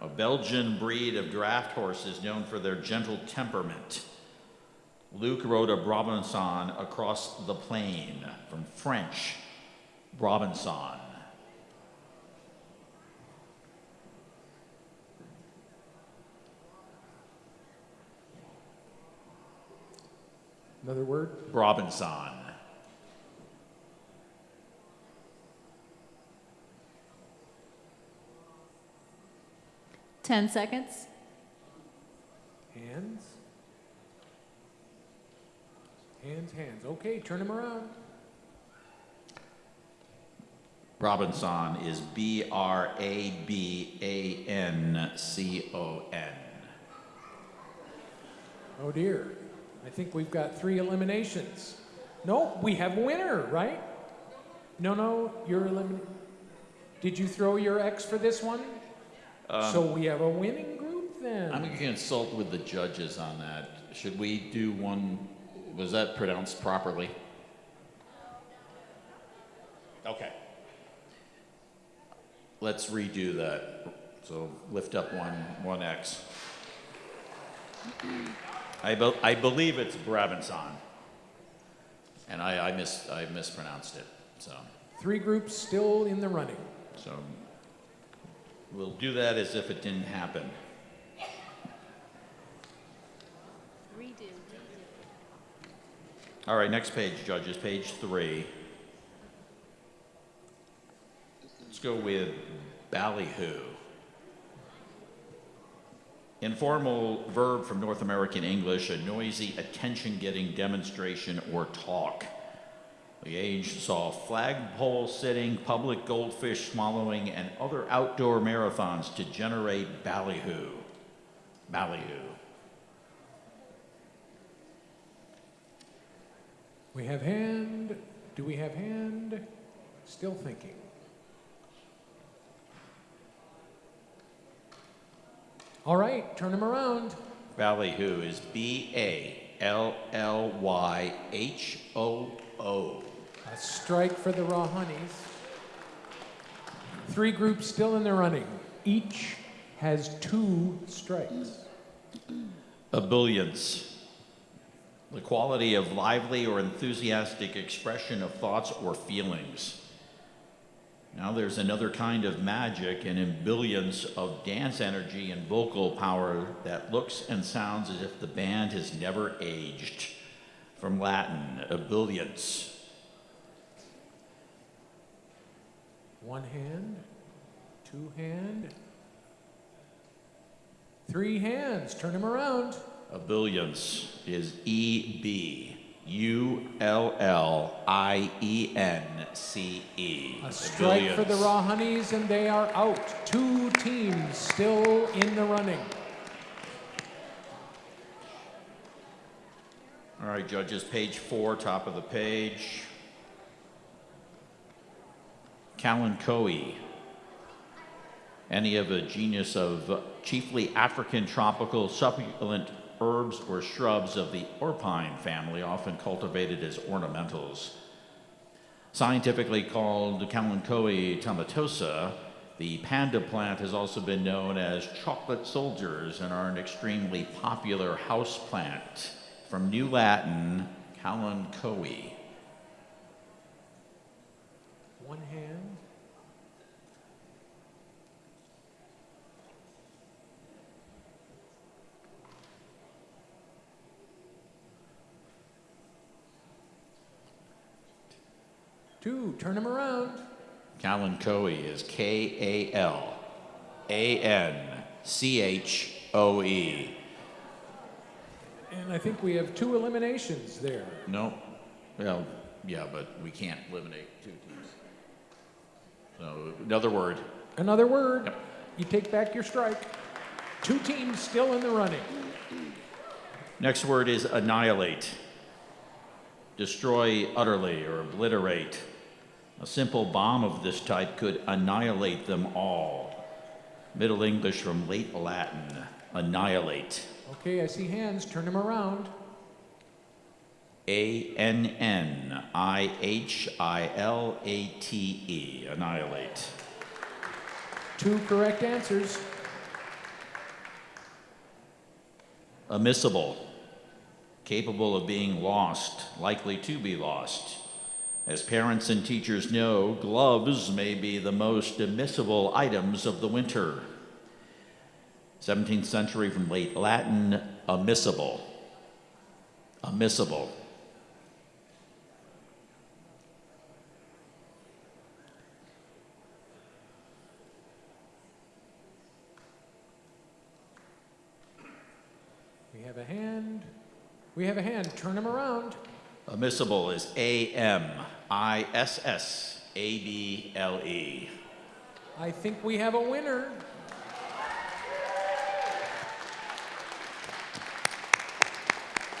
a Belgian breed of draft horses known for their gentle temperament. Luke rode a Brabançon across the plain from French, Brabançon. Another word. Robinson. Ten seconds. Hands. Hands, hands. Okay, turn them around. Robinson is B R A B A N C O N. Oh dear. I think we've got three eliminations. No, we have a winner, right? No, no, you're eliminated. Did you throw your X for this one? Um, so we have a winning group then. I'm going to consult with the judges on that. Should we do one? Was that pronounced properly? Okay. Let's redo that. So lift up one, one X. I, be, I believe it's Brabançon. And I, I, mis, I mispronounced it. So, Three groups still in the running. so we'll do that as if it didn't happen. All right, next page, judges, page three. Let's go with ballyhoo. Informal verb from North American English, a noisy, attention getting demonstration or talk. The age saw flagpole sitting, public goldfish swallowing, and other outdoor marathons to generate ballyhoo. Ballyhoo. We have hand. Do we have hand? Still thinking. All right, turn them around. Ballyhoo is B A L L Y H O O. A strike for the Raw Honeys. Three groups still in the running. Each has two strikes. Ebullience. The quality of lively or enthusiastic expression of thoughts or feelings. Now there's another kind of magic and ebullience of dance energy and vocal power that looks and sounds as if the band has never aged. From Latin, ebullience. One hand, two hand, three hands. Turn them around. Ebullience is E B U L L I E N C E. A strike for the Raw Honeys, and they are out. Two teams still in the running. All right, judges, page four, top of the page. Kalanchoe, Any of a genus of uh, chiefly African tropical succulent herbs or shrubs of the orpine family, often cultivated as ornamentals. Scientifically called Kalanchoe tomentosa, the panda plant has also been known as chocolate soldiers and are an extremely popular house plant. From New Latin, Kalanchoe. One hand. Two. Turn him around. Kalanchoe is K A L A N C H O E. And I think we have two eliminations there. No, well, yeah, but we can't eliminate two teams. So, another word. Another word. Yep. You take back your strike. Two teams still in the running. Next word is annihilate. Destroy utterly or obliterate. A simple bomb of this type could annihilate them all. Middle English from late Latin. Annihilate. Okay, I see hands. Turn them around. A N N I H I L A T E. Annihilate. Two correct answers. Omissible. Capable of being lost, likely to be lost. As parents and teachers know, gloves may be the most omissible items of the winter. 17th century from late Latin, omissible. Omissible. We have a hand. We have a hand. Turn them around. Omissible is A M I S S A B L E. I think we have a winner.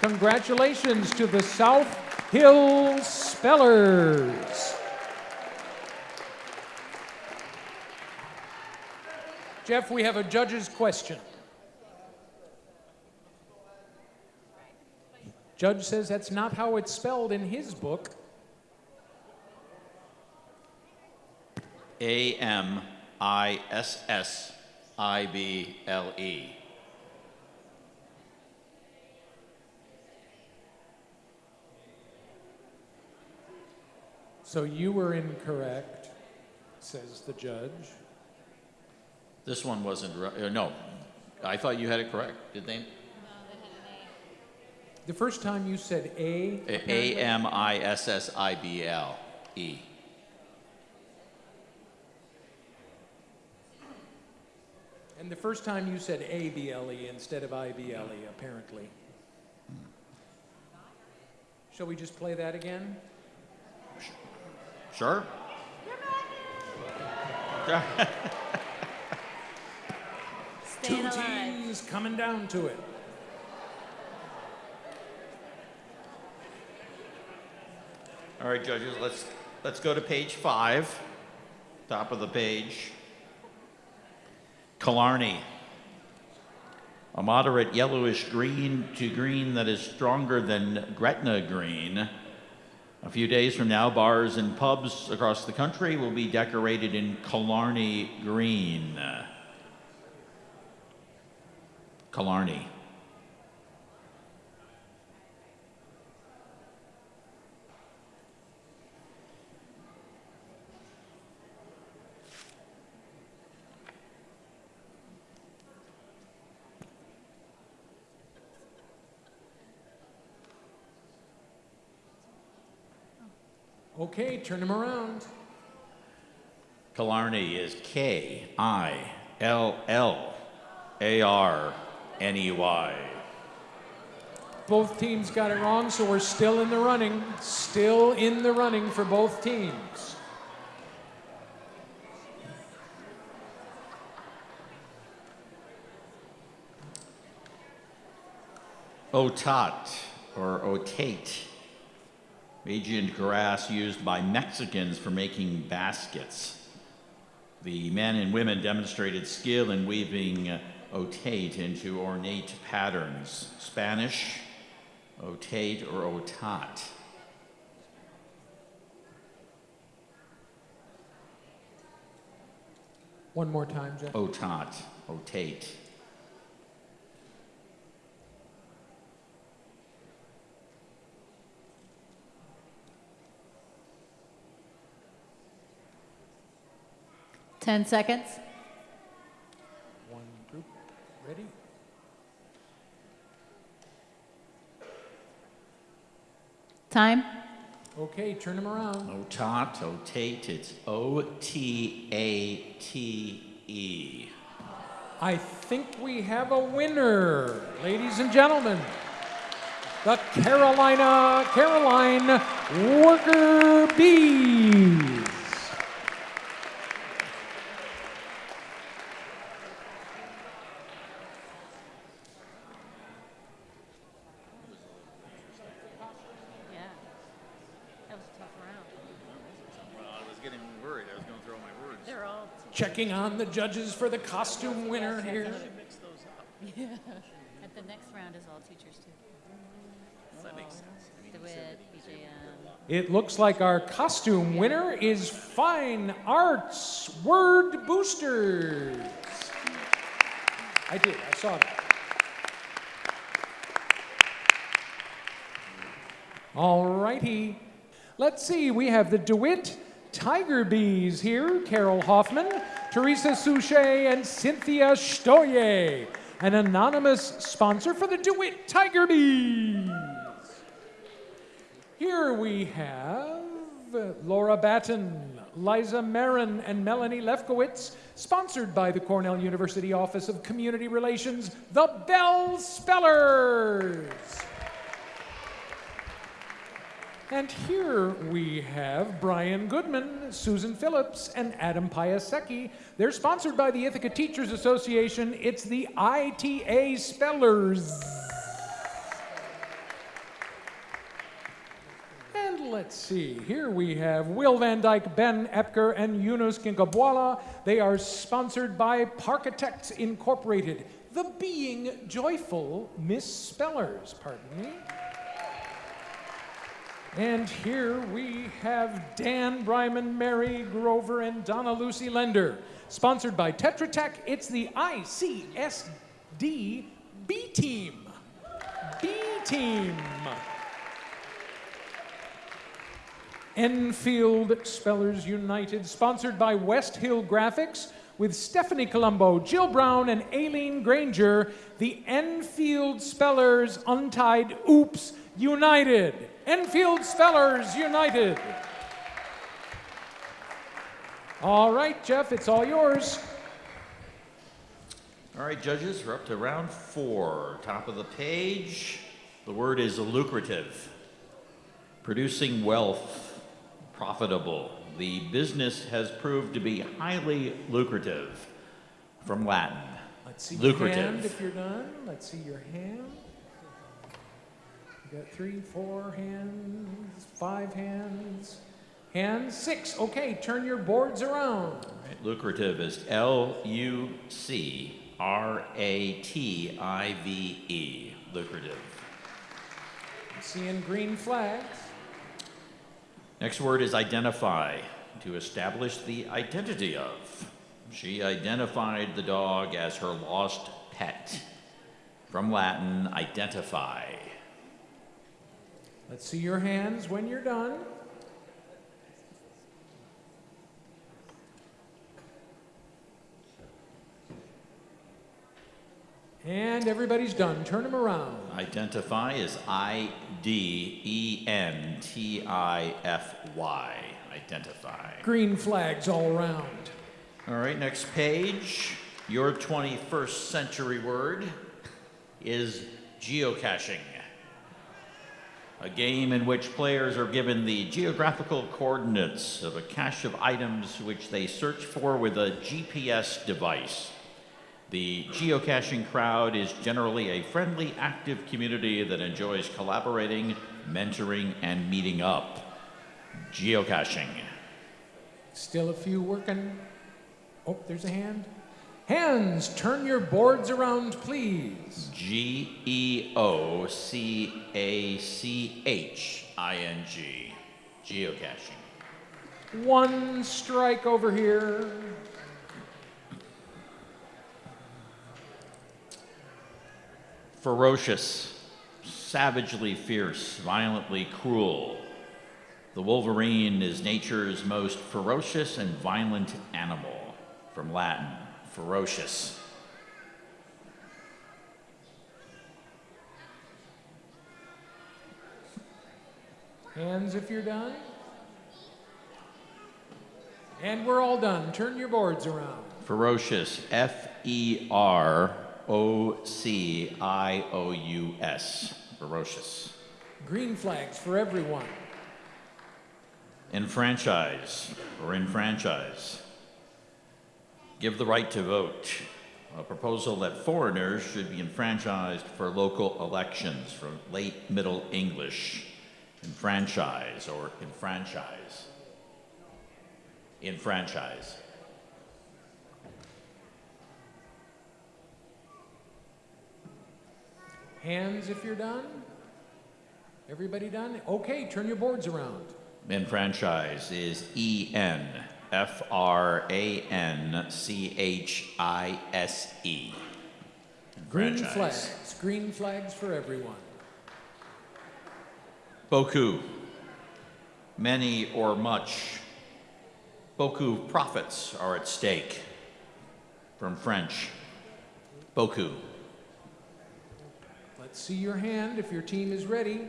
Congratulations to the South Hill Spellers. Jeff, we have a judge's question. Judge says that's not how it's spelled in his book. A M I S S I B L E. So you were incorrect, says the judge. This one wasn't, right. uh, no. I thought you had it correct, did they? The first time you said A. A. M I S S I B L E. And the first time you said A B L E instead of I B L E, apparently. Shall we just play that again? Sure? Staying Two alive. teams coming down to it. All right, judges, let's, let's go to page five, top of the page. Killarney. A moderate yellowish green to green that is stronger than Gretna green. A few days from now, bars and pubs across the country will be decorated in Killarney green. Killarney. Okay, turn him around. Killarney is K I L L A R N E Y. Both teams got it wrong, so we're still in the running. Still in the running for both teams. Otat or otate, Magian grass used by Mexicans for making baskets. The men and women demonstrated skill in weaving uh, otate into ornate patterns. Spanish, otate or otat. One more time, Jeff. Otat, otate. Ten seconds. One group. Ready? Time. Okay, turn them around. Otat, otate, it's O T A T E. I think we have a winner, ladies and gentlemen. The Carolina Caroline Worker Bees. Yeah. That was a tough round. Well, I was getting worried. I was going to throw my words. They're all. Checking on the judges for the costume winner here. Mix those up. At the next round is all teachers too. That makes oh, sense. DeWitt, BJM. It looks like our costume winner is Fine Arts Word Boosters. I did, I saw that. All righty. Let's see, we have the DeWitt Tiger Bees here Carol Hoffman, Teresa Suchet and Cynthia Stoye, an anonymous sponsor for the DeWitt Tiger Bees. Here we have Laura Batten, Liza Marin, and Melanie Lefkowitz, sponsored by the Cornell University Office of Community Relations, the Bell Spellers. And here we have Brian Goodman, Susan Phillips, and Adam Piasecki. They're sponsored by the Ithaca Teachers Association. It's the ITA Spellers. And let's see, here we have Will Van Dyke, Ben Epker, and Yunus Kinkabwala. They are sponsored by Parkitects Incorporated, the Being Joyful Misspellers, pardon me. And here we have Dan Bryman, Mary Grover, and Donna Lucy Lender. Sponsored by Tetra Tech, it's the ICSD B Team. B Team. Enfield Spellers United, sponsored by West Hill Graphics, with Stephanie Colombo, Jill Brown, and Aileen Granger, the Enfield Spellers Untied Oops United. Enfield Spellers United. All right, Jeff, it's all yours. All right, judges, we're up to round four. Top of the page. The word is lucrative. Producing wealth, profitable. The business has proved to be highly lucrative. From Latin. Let's see Lucrative. your hand if you're done. Let's see your hand. You got three, four hands, five hands, hands, six. Okay, turn your boards around. Right, Lucrative is L U C R A T I V E. Lucrative. Seeing green flags. Next word is identify, to establish the identity of. She identified the dog as her lost pet. From Latin, identify. Let's see your hands when you're done. And everybody's done. Turn them around. Identify is I D E N T I F Y. Identify. Green flags all around. All right, next page. Your 21st century word is geocaching. A game in which players are given the geographical coordinates of a cache of items which they search for with a GPS device. The geocaching crowd is generally a friendly, active community that enjoys collaborating, mentoring, and meeting up. Geocaching. Still a few working. Oh, there's a hand. Hands, turn your boards around, please. G E O C A C H I N G. Geocaching. One strike over here. Ferocious, savagely fierce, violently cruel. The wolverine is nature's most ferocious and violent animal. From Latin, ferocious. Hands if you're done. And we're all done. Turn your boards around. Ferocious, F E R O C I O U S. Ferocious. Green flags for everyone. Enfranchise or enfranchise. Give the right to vote. A proposal that foreigners should be enfranchised for local elections from late Middle English. Enfranchise or enfranchise. Enfranchise. Hands if you're done. Everybody done? Okay, turn your boards around. Enfranchise is E N F R A N C H I S E. Green flags. Green flags for everyone. Beaucoup. Many or much. Beaucoup profits are at stake. From French. Beaucoup. Let's see your hand if your team is ready.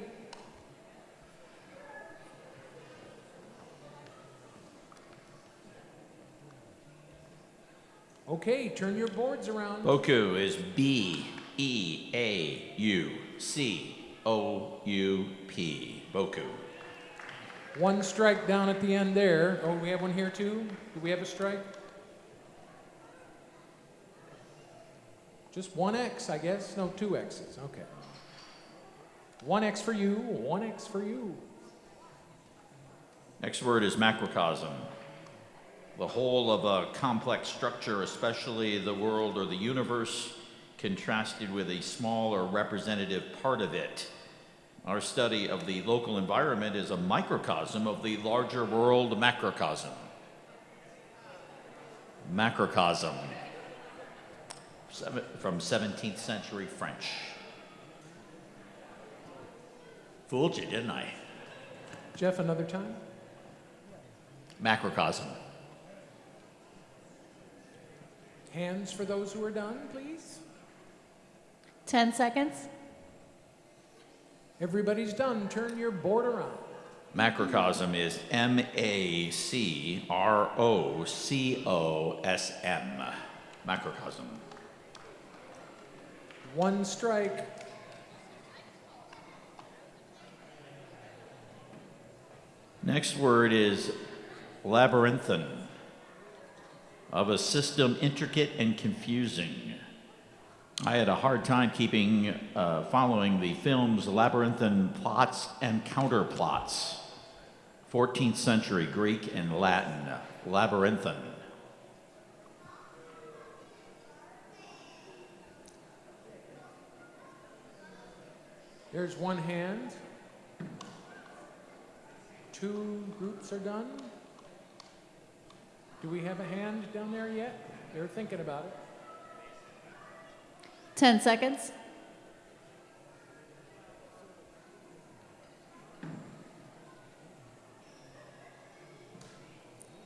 Okay, turn your boards around. Beaucoup is B E A U C O U P. Beaucoup. One strike down at the end there. Oh, we have one here too? Do we have a strike? Just one X, I guess. No, two X's. Okay. One X for you, one X for you. Next word is macrocosm. The whole of a complex structure, especially the world or the universe, contrasted with a small or representative part of it. Our study of the local environment is a microcosm of the larger world macrocosm. Macrocosm. Seven, from 17th century French. Fooled you, didn't I? Jeff, another time? Macrocosm. Hands for those who are done, please. 10 seconds. Everybody's done. Turn your board around. Macrocosm is M A C R O C O S M. Macrocosm. One strike. Next word is labyrinthine. Of a system intricate and confusing. I had a hard time keeping, uh, following the film's labyrinthine plots and counterplots. 14th century Greek and Latin. Labyrinthine. There's one hand. Two groups are done. Do we have a hand down there yet? They're thinking about it. 10 seconds.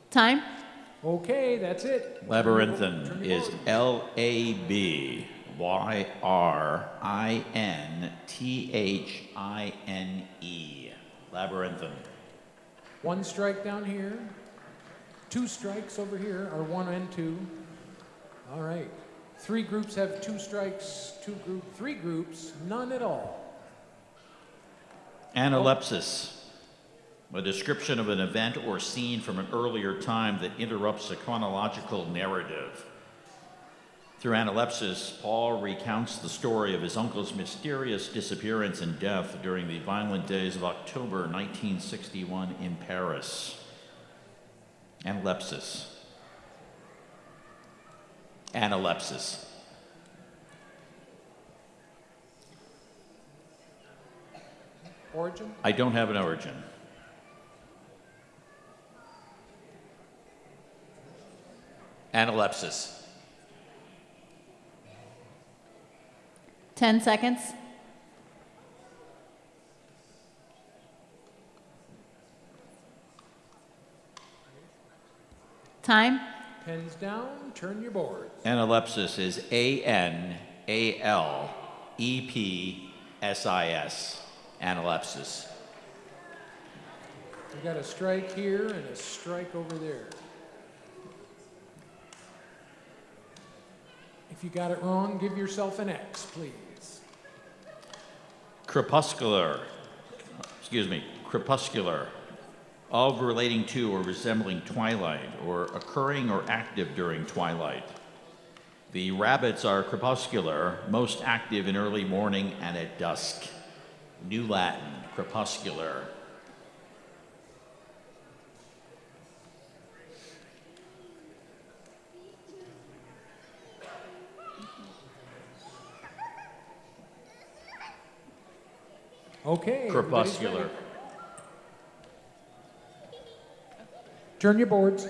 Time. Okay, that's it. Labyrinthine is. L A B Y R I N T H I N E. Labyrinthine. One strike down here. Two strikes over here, or one and two. All right. Three groups have two strikes, two group, three groups, none at all. Analepsis. A description of an event or scene from an earlier time that interrupts a chronological narrative. Through analepsis, Paul recounts the story of his uncle's mysterious disappearance and death during the violent days of October 1961 in Paris. Analepsis. Analepsis. Origin? I don't have an origin. Analepsis. 10 seconds. Time. Pens down, turn your board. Analepsis is A N A L E P S I S. Analepsis. We got a strike here and a strike over there. If you got it wrong, give yourself an X, please. Crepuscular. Excuse me. Crepuscular. Of relating to or resembling twilight or occurring or active during twilight. The rabbits are crepuscular, most active in early morning and at dusk. New Latin, crepuscular. Okay. Crepuscular. Turn your boards.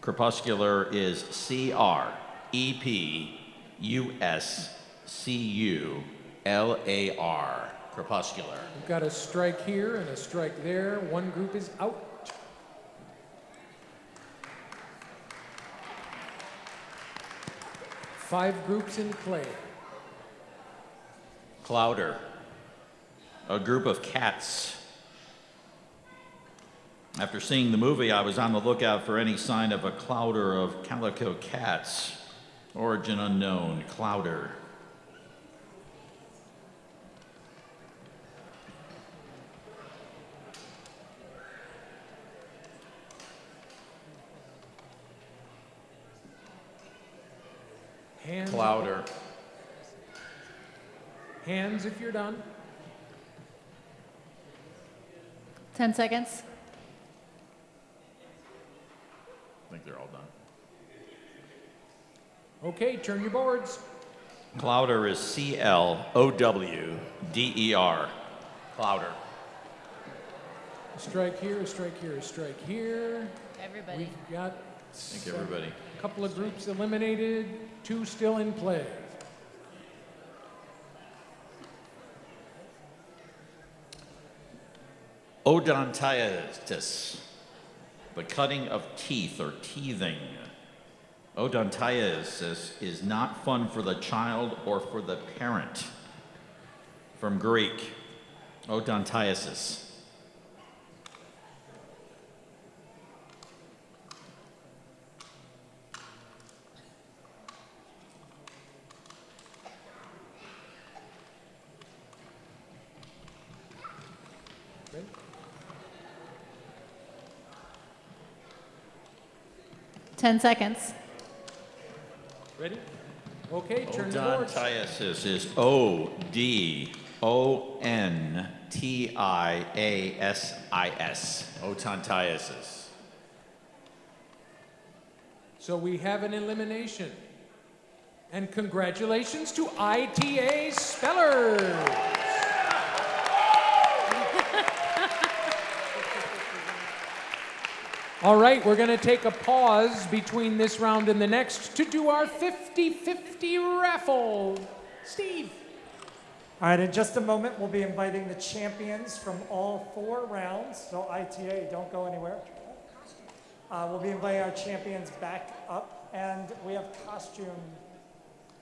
Crepuscular is C R E P U S C U L A R. Crepuscular. We've got a strike here and a strike there. One group is out. Five groups in play. Clowder. A group of cats. After seeing the movie, I was on the lookout for any sign of a clowder of calico cats. Origin unknown. Clowder. Hands, Clowder. Hands if you're done. 10 seconds. I think they're all done. Okay, turn your boards. Clowder is C L O W D E R. Clowder. A strike here, a strike here, a strike here. Everybody. We've got Thank everybody. a couple of groups eliminated, two still in play. Odontiasis, the cutting of teeth or teething. Odontiasis is not fun for the child or for the parent. From Greek, odontiasis. 10 seconds. Ready? Okay, turn Odontiasis is O D O N T I A S I S. Odontiasis. So we have an elimination. And congratulations to ITA Speller. All right, we're going to take a pause between this round and the next to do our 50 50 raffle. Steve. All right, in just a moment, we'll be inviting the champions from all four rounds. So ITA, don't go anywhere. Uh, we'll be inviting our champions back up, and we have costume.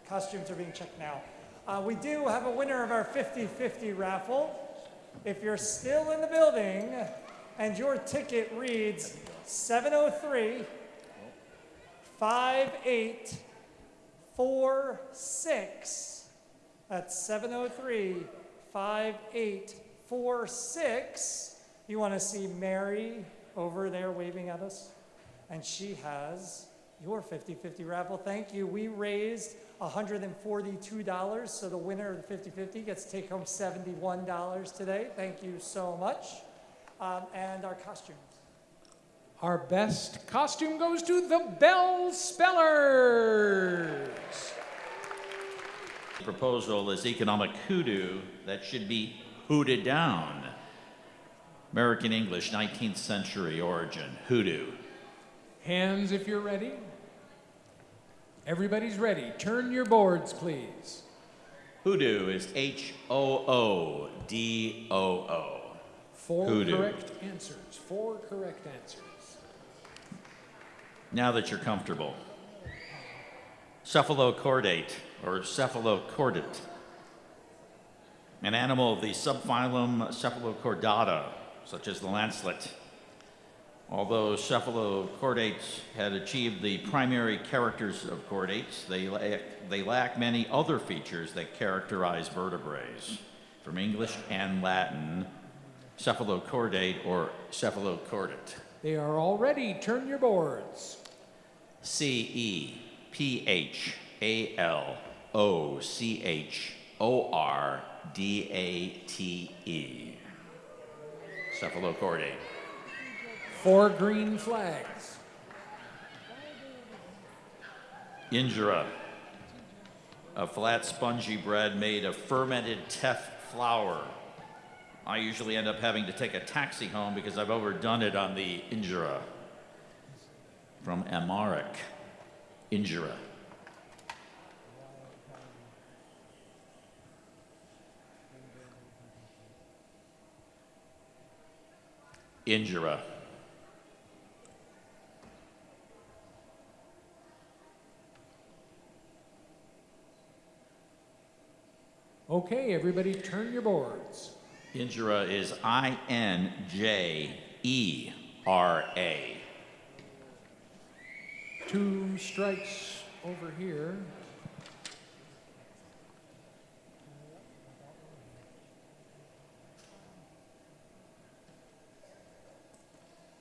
Costumes are being checked now. Uh, we do have a winner of our 50-50 raffle. If you're still in the building and your ticket reads 703 5846. That's 703 5846. You want to see Mary over there waving at us? And she has your 50 50 raffle. Thank you. We raised $142, so the winner of the 50 50 gets to take home $71 today. Thank you so much. Um, and our costumes. Our best costume goes to the Bell Spellers. The proposal is economic hoodoo that should be hooted down. American English, 19th century origin, hoodoo. Hands if you're ready. Everybody's ready. Turn your boards, please. Hoodoo is H O O D O O. Four Hoodoo. correct answers. Four correct answers. Now that you're comfortable. Cephalochordate or cephalochordate. An animal of the subphylum Cephalochordata, such as the lancelet. Although cephalochordates had achieved the primary characters of chordates, they lack, they lack many other features that characterize vertebrates. From English and Latin, cephalochordate or cephalochordate. They are all ready. Turn your boards. C E P H A L O C H O R D A T E. Cephalochordate. Four green flags. Injera. a flat spongy bread made of fermented teff flour. I usually end up having to take a taxi home because I've overdone it on the injera. From Amharic, injera. Injera. Okay, everybody turn your boards. Injera is I N J E R A. Two strikes over here.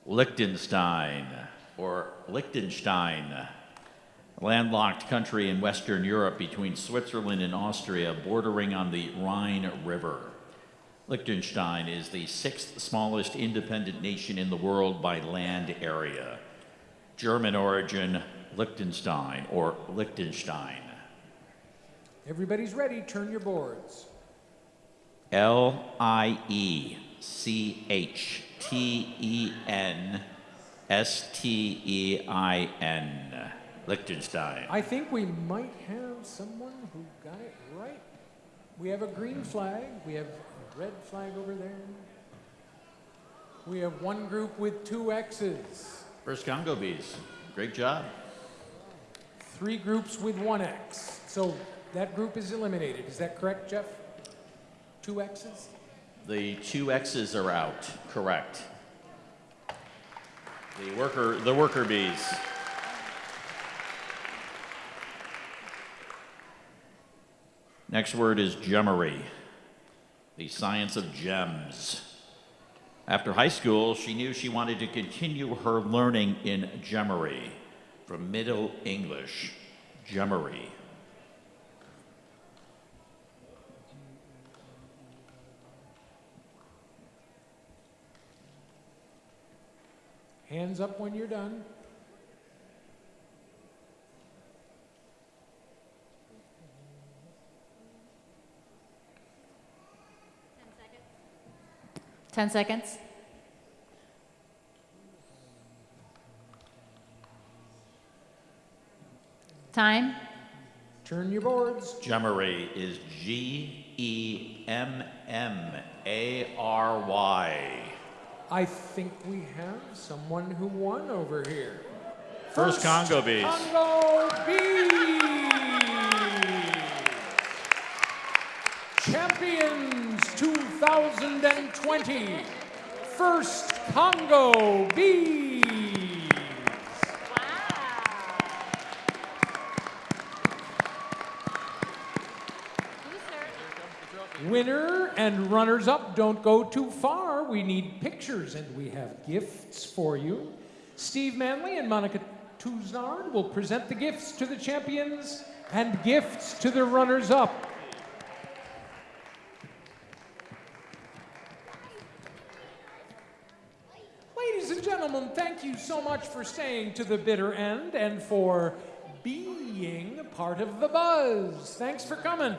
Liechtenstein, or Liechtenstein, landlocked country in Western Europe between Switzerland and Austria, bordering on the Rhine River. Liechtenstein is the sixth smallest independent nation in the world by land area. German origin, Liechtenstein, or Liechtenstein. Everybody's ready, turn your boards. L I E C H T E N S T E I N. Liechtenstein. I think we might have someone who got it right. We have a green flag, we have a red flag over there. We have one group with two X's, First Congo Bees. Great job. three groups with one X. So that group is eliminated. Is that correct, Jeff? Two X's? The two X's are out. Correct. The worker, the worker bees. Next word is gemmary, the science of gems. After high school, she knew she wanted to continue her learning in gemmary, from Middle English, gemmary. Hands up when you're done. Ten seconds. Time. Turn your boards. Gemmary is G E M M A R Y. I think we have someone who won over here. First Congo bees. Congo Bees! Champions 2020. First Congo Bees. Winner and runners up don't go too far. We need pictures and we have gifts for you. Steve Manley and Monica Tuznard will present the gifts to the champions and gifts to the runners up. Ladies and gentlemen, thank you so much for staying to the bitter end and for being part of the buzz. Thanks for coming.